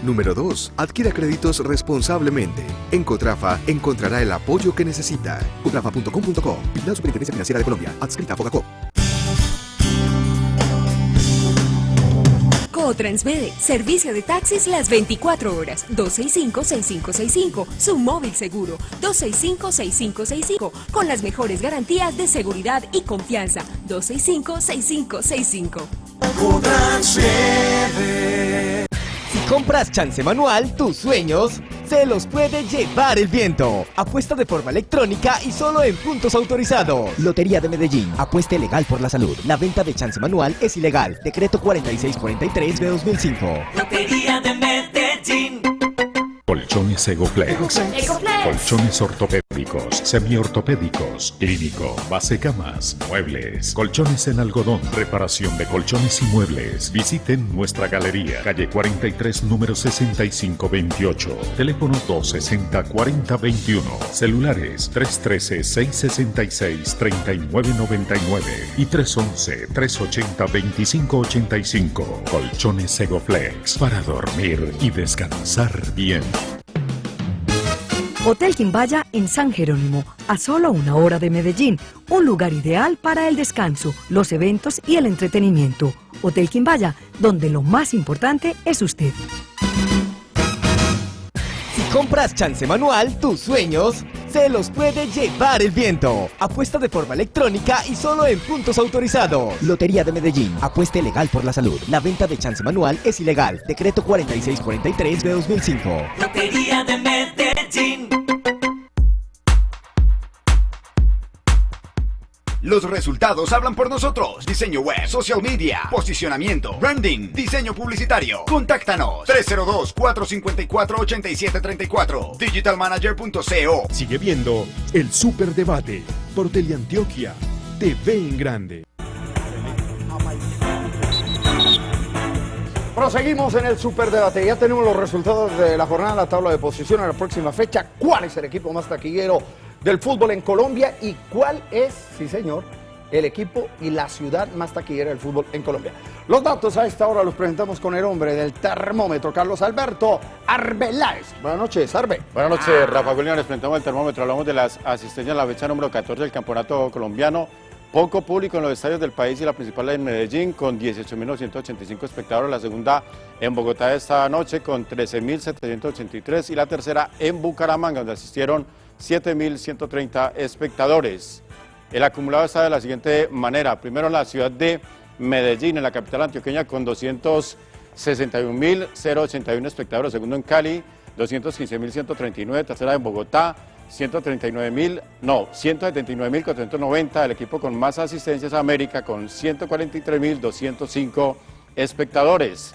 S10: Número 2. Adquiera créditos responsablemente. En Cotrafa encontrará el apoyo que necesita. Cotrafa.com.co. La Superintendencia Financiera de Colombia. Adscrita a Fogacop.
S23: Transmede, servicio de taxis las 24 horas, 265-6565, su móvil seguro, 265-6565, con las mejores garantías de seguridad y confianza, 265-6565.
S11: Compras chance manual, tus sueños se los puede llevar el viento. Apuesta de forma electrónica y solo en puntos autorizados. Lotería de Medellín. Apueste legal por la salud. La venta de chance manual es ilegal. Decreto 4643 de 2005.
S12: Lotería de Medellín.
S9: Colchones Egoflex. Colchones ortopédicos, semiortopédicos, clínico, base camas, muebles, colchones en algodón, reparación de colchones y muebles. Visiten nuestra galería, calle 43, número 6528. Teléfono 260-4021. Celulares 313-666-3999 y 311-380-2585. Colchones Egoflex para dormir y descansar bien.
S14: Hotel Quimbaya en San Jerónimo, a solo una hora de Medellín, un lugar ideal para el descanso, los eventos y el entretenimiento. Hotel Quimbaya, donde lo más importante es usted.
S11: Si compras chance manual, tus sueños se los puede llevar el viento. Apuesta de forma electrónica y solo en puntos autorizados. Lotería de Medellín. Apueste legal por la salud. La venta de chance manual es ilegal. Decreto 4643 de 2005.
S12: Lotería de Medellín.
S24: Los resultados hablan por nosotros. Diseño web, social media, posicionamiento, branding, diseño publicitario. Contáctanos 302-454-8734. Digitalmanager.co.
S1: Sigue viendo el Superdebate por Teleantioquia TV en Grande.
S3: Proseguimos en el superdebate. Ya tenemos los resultados de la jornada, la tabla de posición a la próxima fecha. ¿Cuál es el equipo más taquillero del fútbol en Colombia? ¿Y cuál es, sí señor, el equipo y la ciudad más taquillera del fútbol en Colombia? Los datos a esta hora los presentamos con el hombre del termómetro, Carlos Alberto Arbeláez. Buenas noches, Arbe.
S25: Buenas noches, Rafa Julián. Les presentamos el termómetro. Hablamos de las asistencias en la fecha número 14 del campeonato colombiano. Poco público en los estadios del país y la principal en Medellín con 18.985 espectadores. La segunda en Bogotá esta noche con 13.783 y la tercera en Bucaramanga donde asistieron 7.130 espectadores. El acumulado está de la siguiente manera. Primero en la ciudad de Medellín, en la capital antioqueña con 261.081 espectadores. Segundo en Cali, 215.139. Tercera en Bogotá, 139.000, no, 179.490, el equipo con más asistencias a América con 143.205 espectadores.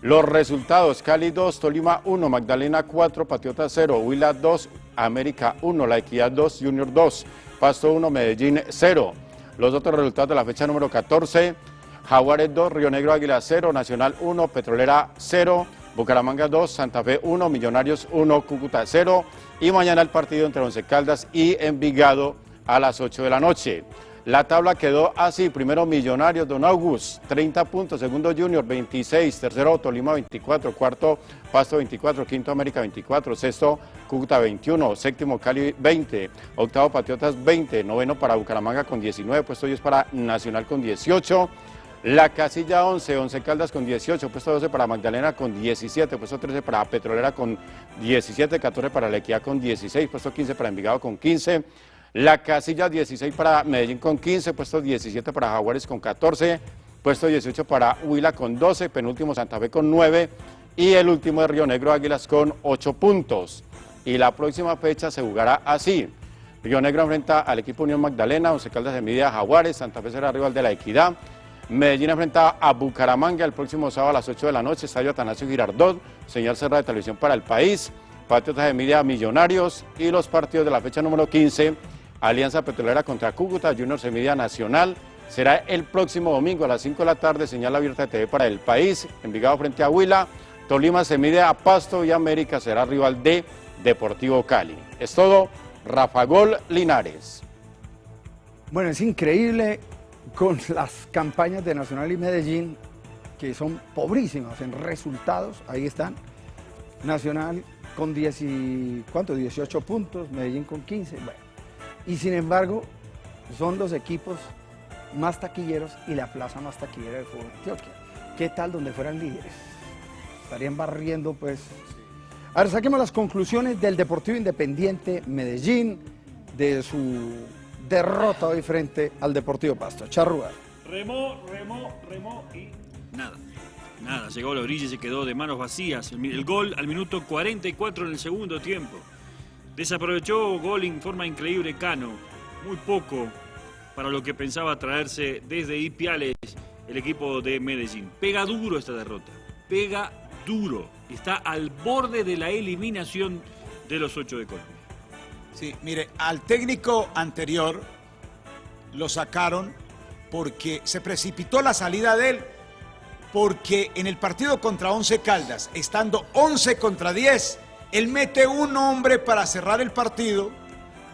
S25: Los resultados, Cali 2, Tolima 1, Magdalena 4, Patriota 0, Huila 2, América 1, La Equidad 2, Junior 2, Pasto 1, Medellín 0. Los otros resultados de la fecha número 14, Jaguares 2, Río Negro Águila 0, Nacional 1, Petrolera 0, Bucaramanga 2, Santa Fe 1, Millonarios 1, Cúcuta 0 y mañana el partido entre Once Caldas y Envigado a las 8 de la noche. La tabla quedó así, primero Millonarios, Don August, 30 puntos, segundo Junior, 26, tercero Tolima, 24, cuarto Pasto, 24, quinto América, 24, sexto Cúcuta, 21, séptimo Cali, 20, octavo Patriotas, 20, noveno para Bucaramanga con 19, puesto 10 para Nacional con 18, la casilla 11, 11 Caldas con 18, puesto 12 para Magdalena con 17, puesto 13 para Petrolera con 17, 14 para Lequia con 16, puesto 15 para Envigado con 15, la casilla 16 para Medellín con 15, puesto 17 para Jaguares con 14, puesto 18 para Huila con 12, penúltimo Santa Fe con 9 y el último de Río Negro Águilas con 8 puntos. Y la próxima fecha se jugará así. Río Negro enfrenta al equipo Unión Magdalena, Once Caldas de Media Jaguares, Santa Fe será rival de la Equidad, Medellín enfrenta a Bucaramanga el próximo sábado a las 8 de la noche, Estadio Atanasio Girardot, señal cerrada de televisión para el país, Patriotas de Media Millonarios y los partidos de la fecha número 15 Alianza Petrolera contra Cúcuta, Junior Semilla Nacional. Será el próximo domingo a las 5 de la tarde, señal abierta de TV para el país, Envigado frente a Huila, Tolima se mide a Pasto y América será rival de Deportivo Cali. Es todo, Rafa Gol Linares.
S3: Bueno, es increíble con las campañas de Nacional y Medellín, que son pobrísimas en resultados, ahí están. Nacional con 10 y, ¿cuánto? 18 puntos, Medellín con 15, bueno. Y sin embargo, son los equipos más taquilleros y la plaza más taquillera del fútbol de Antioquia. ¿Qué tal donde fueran líderes? Estarían barriendo, pues. A ver, saquemos las conclusiones del Deportivo Independiente Medellín, de su derrota hoy frente al Deportivo Pasto. Charrúa.
S5: Remó, remó, remó y nada. Nada, llegó a la orilla y se quedó de manos vacías. El, el gol al minuto 44 en el segundo tiempo. Desaprovechó gol en forma increíble Cano. Muy poco para lo que pensaba traerse desde Ipiales el equipo de Medellín. Pega duro esta derrota. Pega duro. Está al borde de la eliminación de los ocho de Colombia.
S7: Sí, mire, al técnico anterior lo sacaron porque se precipitó la salida de él, porque en el partido contra Once Caldas, estando 11 contra 10, él mete un hombre para cerrar el partido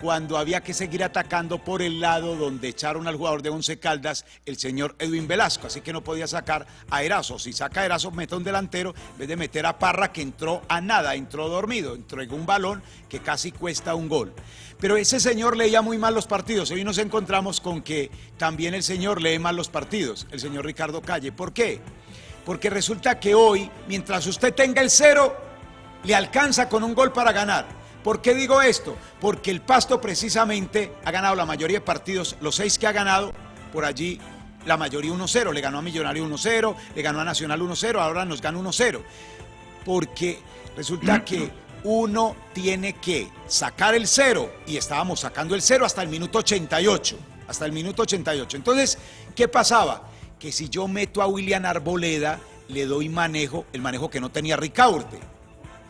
S7: cuando había que seguir atacando por el lado donde echaron al jugador de Once Caldas, el señor Edwin Velasco, así que no podía sacar a Erazo. Si saca a Erazo, mete a un delantero, en vez de meter a Parra, que entró a nada, entró dormido, entregó un balón que casi cuesta un gol. Pero ese señor leía muy mal los partidos. Hoy nos encontramos con que también el señor lee mal los partidos, el señor Ricardo Calle. ¿Por qué? Porque resulta que hoy, mientras usted tenga el cero, le alcanza con un gol para ganar. ¿Por qué digo esto? Porque el Pasto precisamente ha ganado la mayoría de partidos, los seis que ha ganado, por allí la mayoría 1-0. Le ganó a Millonario 1-0, le ganó a Nacional 1-0, ahora nos gana 1-0. Porque resulta que uno tiene que sacar el cero y estábamos sacando el cero hasta el minuto 88. Hasta el minuto 88. Entonces, ¿qué pasaba? Que si yo meto a William Arboleda, le doy manejo, el manejo que no tenía Ricaurte.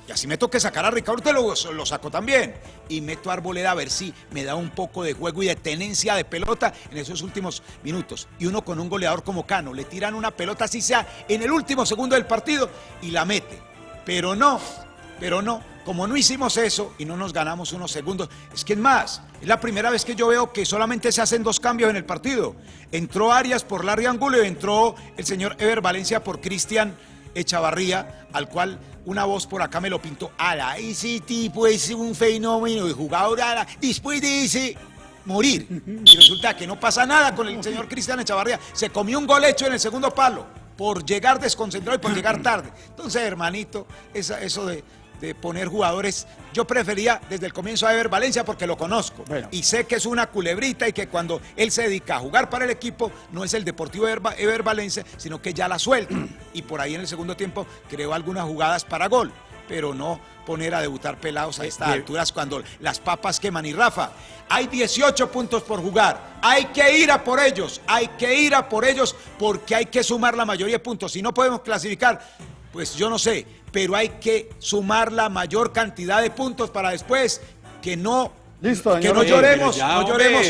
S7: Y así me toque sacar a Ricaurte, lo, lo saco también. Y meto a Arboleda a ver si me da un poco de juego y de tenencia de pelota en esos últimos minutos. Y uno con un goleador como Cano, le tiran una pelota así sea en el último segundo del partido y la mete. Pero no, pero no, como no hicimos eso y no nos ganamos unos segundos, es que es más, es la primera vez que yo veo que solamente se hacen dos cambios en el partido. Entró Arias por Larry Angulo y entró el señor Ever Valencia por Cristian Echavarría, al cual una voz por acá me lo pintó. Ala, ese tipo es un fenómeno de jugador, ala, después de ese morir. Y resulta que no pasa nada con el señor Cristian Echavarría. Se comió un gol hecho en el segundo palo por llegar desconcentrado y por llegar tarde. Entonces, hermanito, esa, eso de, de poner jugadores, yo prefería desde el comienzo a Ever Valencia porque lo conozco. Y sé que es una culebrita y que cuando él se dedica a jugar para el equipo no es el Deportivo Ever, Ever Valencia, sino que ya la suelta. Y por ahí en el segundo tiempo creó algunas jugadas para gol, pero no poner a debutar pelados a estas alturas cuando las papas queman. Y Rafa, hay 18 puntos por jugar, hay que ir a por ellos, hay que ir a por ellos porque hay que sumar la mayoría de puntos, si no podemos clasificar, pues yo no sé, pero hay que sumar la mayor cantidad de puntos para después que no
S3: Listo,
S7: Que no lloremos,
S6: Ya,
S7: no lloremos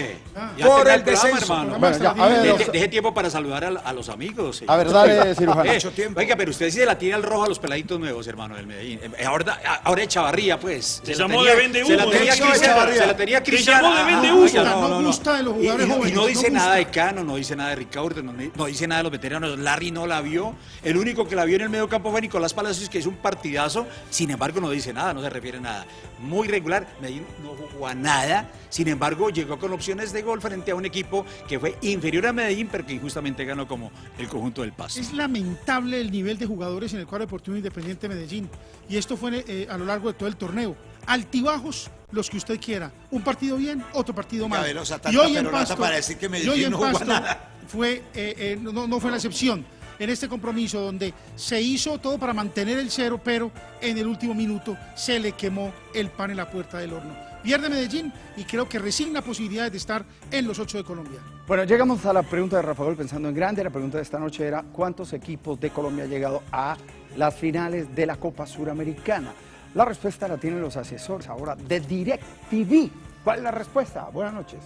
S6: Ya
S7: por el
S6: programa,
S7: descenso.
S6: hermano.
S3: Bueno, ya, a ver,
S6: De-
S3: los-
S6: de- deje tiempo para saludar a, a los amigos.
S3: A ver, dale, cirujano.
S6: Eh. Oiga, pero usted sí se la tiene al rojo a los peladitos nuevos, hermano del Medellín. Eh, Ahora, ahora Echavarría, pues.
S5: Se
S6: la
S5: llamó
S6: tenía-
S5: de vende
S6: Se la tenía
S5: ¿no?
S6: Cristiano, se la tenía
S5: Se
S6: Cristiano.
S5: llamó de
S6: Ah,
S5: vende
S6: ah,
S5: humo.
S6: oiga,
S8: No gusta de los
S6: Y-
S8: jugadores
S6: y, y
S8: jóvenes,
S6: no
S8: no
S6: dice nada de Cano, no dice nada de Ricardo, no, no dice nada de los veteranos. Larry no la vio. El único que la vio en el medio campo fue Nicolás Palacios, que hizo un partidazo. Sin embargo, no dice nada, no se refiere a nada. Muy regular. Medellín no jugó a nada. Sin embargo, llegó con opciones de gol frente a un equipo que fue inferior a Medellín, pero que injustamente ganó como el conjunto del Pasto.
S8: Es lamentable el nivel de jugadores en el cuadro deportivo independiente de Medellín. Y esto fue eh, a lo largo de todo el torneo. Altibajos, los que usted quiera. Un partido bien, otro partido mal.
S7: Gabelosa,
S8: y
S7: tanta
S8: hoy en
S7: perorata
S8: Pasto,
S7: para decir que
S8: y
S7: Medellín
S8: hoy en
S7: no jugó a
S8: Pasto
S7: nada.
S8: fue, eh, eh, no, no fue la excepción. En este compromiso donde se hizo todo para mantener el cero, pero en el último minuto se le quemó el pan en la puerta del horno. Pierde Medellín y creo que resigna posibilidades de estar en los ocho de Colombia.
S3: Bueno, llegamos a la pregunta de Rafa Gol pensando en grande. La pregunta de esta noche era ¿cuántos equipos de Colombia han llegado a las finales de la Copa Suramericana? La respuesta la tienen los asesores ahora de DirecTV. ¿Cuál es la respuesta? Buenas noches.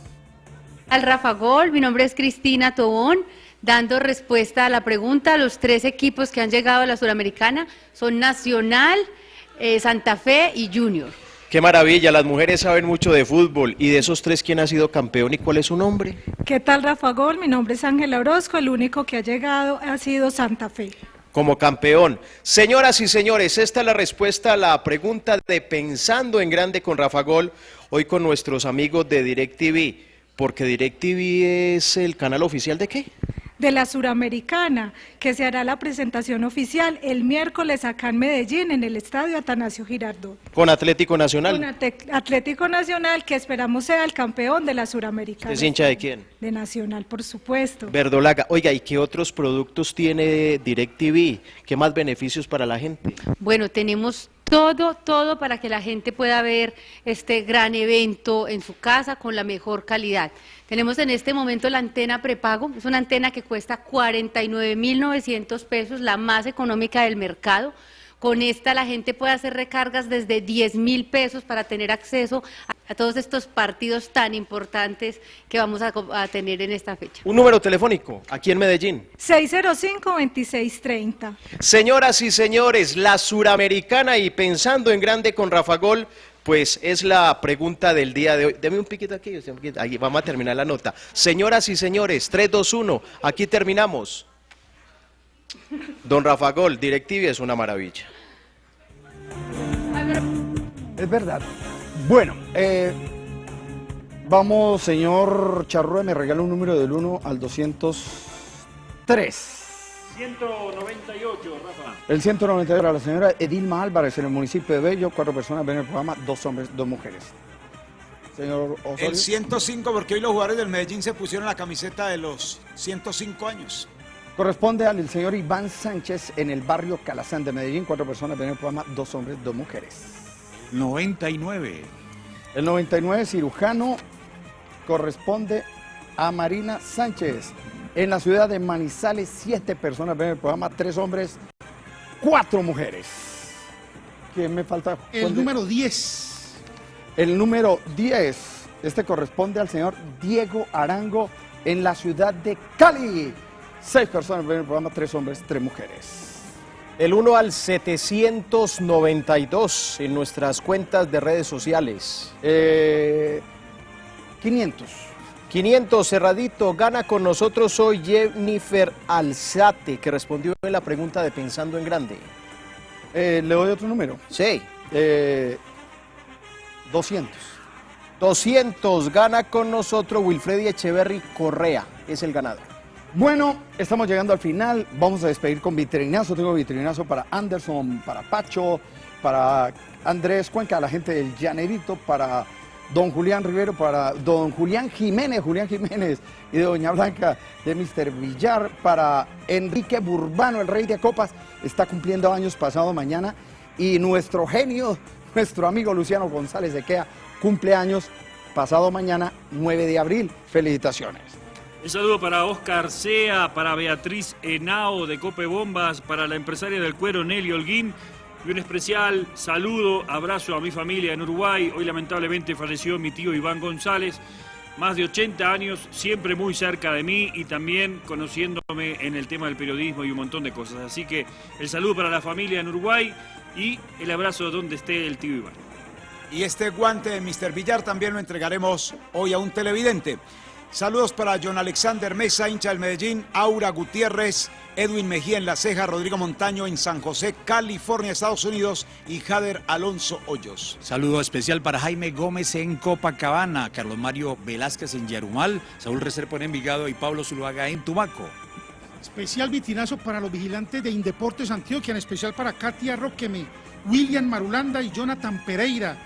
S26: Al Rafa Gol, mi nombre es Cristina Tobón, dando respuesta a la pregunta. Los tres equipos que han llegado a la Suramericana son Nacional, eh, Santa Fe y Junior.
S4: Qué maravilla, las mujeres saben mucho de fútbol. ¿Y de esos tres quién ha sido campeón y cuál es su nombre?
S27: ¿Qué tal, Rafa Gol? Mi nombre es Ángela Orozco, el único que ha llegado ha sido Santa Fe.
S4: Como campeón. Señoras y señores, esta es la respuesta a la pregunta de Pensando en Grande con Rafa Gol, hoy con nuestros amigos de DirecTV. Porque DirecTV es el canal oficial de qué?
S27: De la Suramericana, que se hará la presentación oficial el miércoles acá en Medellín, en el Estadio Atanasio Girardot.
S4: Con Atlético Nacional.
S27: Con Atlético Nacional, que esperamos sea el campeón de la Suramericana.
S4: ¿Es hincha de quién?
S27: De Nacional, por supuesto.
S4: Verdolaga. Oiga, ¿y qué otros productos tiene DirecTV? ¿Qué más beneficios para la gente?
S26: Bueno, tenemos todo, todo para que la gente pueda ver este gran evento en su casa con la mejor calidad. Tenemos en este momento la antena prepago, es una antena que cuesta 49.900 pesos, la más económica del mercado. Con esta la gente puede hacer recargas desde 10 mil pesos para tener acceso a, a todos estos partidos tan importantes que vamos a tener en esta fecha.
S4: Un número telefónico, aquí en Medellín.
S27: 605-2630.
S4: Señoras y señores, la suramericana y pensando en grande con Rafa Gol, pues es la pregunta del día de hoy. Deme un piquito aquí, ahí vamos a terminar la nota. Señoras y señores, 3, 2, 1, aquí terminamos. Don Rafa Gol, DirecTV es una maravilla.
S3: Es verdad. Bueno, eh, vamos, señor Charrúa, me regala un número del 1 al 203.
S5: 198, Rafa.
S3: El 192 para la señora Edilma Álvarez en el municipio de Bello. Cuatro personas ven el programa, dos hombres, dos mujeres. Señor Osorio.
S7: El 105, porque hoy los jugadores del Medellín se pusieron la camiseta de los 105 años.
S3: Corresponde al señor Iván Sánchez en el barrio Calazán de Medellín. Cuatro personas ven el programa, dos hombres, dos mujeres.
S6: 99.
S3: El 99 cirujano corresponde a Marina Sánchez. En la ciudad de Manizales, siete personas ven el programa, tres hombres, cuatro mujeres. ¿Quién me falta?
S8: El
S3: ¿Cuál de-
S8: número 10.
S3: El número 10. Este corresponde al señor Diego Arango en la ciudad de Cali. Seis personas ven el programa, tres hombres, tres mujeres.
S4: El 1 al 792 en nuestras cuentas de redes sociales.
S3: Eh, 500.
S4: 500 cerradito. Gana con nosotros hoy Jennifer Alzate, que respondió en la pregunta de Pensando en Grande.
S3: Eh, ¿Le doy otro número?
S4: Sí.
S3: Eh, 200.
S4: 200. Gana con nosotros Wilfredi Echeverry Correa. Es el ganador.
S3: Bueno, estamos llegando al final. Vamos a despedir con vitrinazo. Tengo vitrinazo para Anderson, para Pacho, para Andrés Cuenca, la gente del Llanerito, para don Julián Rivero, para don Julián Jiménez, Julián Jiménez y de doña Blanca de Mr. Villar, para Enrique Burbano, el rey de copas, está cumpliendo años pasado mañana. Y nuestro genio, nuestro amigo Luciano González de Quea, cumple años pasado mañana, 9 de abril. Felicitaciones.
S5: Un saludo para Oscar Sea, para Beatriz Henao de Cope Bombas, para la empresaria del cuero Nelly Holguín Y un especial saludo, abrazo a mi familia en Uruguay. Hoy lamentablemente falleció mi tío Iván González, más de 80 años, siempre muy cerca de mí y también conociéndome en el tema del periodismo y un montón de cosas. Así que el saludo para la familia en Uruguay y el abrazo donde esté el tío Iván.
S7: Y este guante de Mr. Villar también lo entregaremos hoy a un televidente. Saludos para John Alexander Mesa, hincha del Medellín, Aura Gutiérrez, Edwin Mejía en La Ceja, Rodrigo Montaño en San José, California, Estados Unidos y Jader Alonso Hoyos.
S6: Saludo especial para Jaime Gómez en Copacabana, Carlos Mario Velázquez en Yarumal, Saúl Reserpo en Envigado y Pablo Zuluaga en Tumaco.
S8: Especial vitrinazo para los vigilantes de Indeportes Antioquia, en especial para Katia Roqueme, William Marulanda y Jonathan Pereira,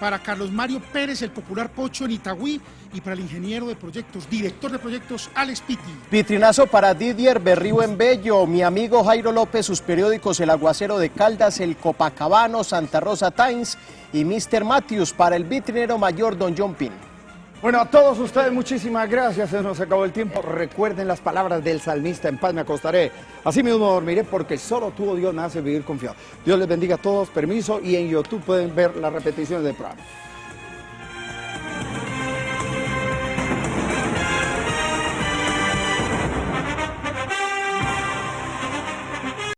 S8: para Carlos Mario Pérez, el popular Pocho en Itagüí, y para el ingeniero de proyectos, director de proyectos, Alex Pitti.
S4: Vitrinazo para Didier Berrío en Bello, mi amigo Jairo López, sus periódicos El Aguacero de Caldas, El Copacabano, Santa Rosa Times y Mr. Matthews para el vitrinero mayor Don John Pin.
S3: Bueno, a todos ustedes muchísimas gracias, se nos acabó el tiempo. Recuerden las palabras del salmista, en paz me acostaré, así mismo dormiré, porque solo tú, oh Dios, me hace vivir confiado. Dios les bendiga a todos, permiso, y en YouTube pueden ver las repeticiones del programa.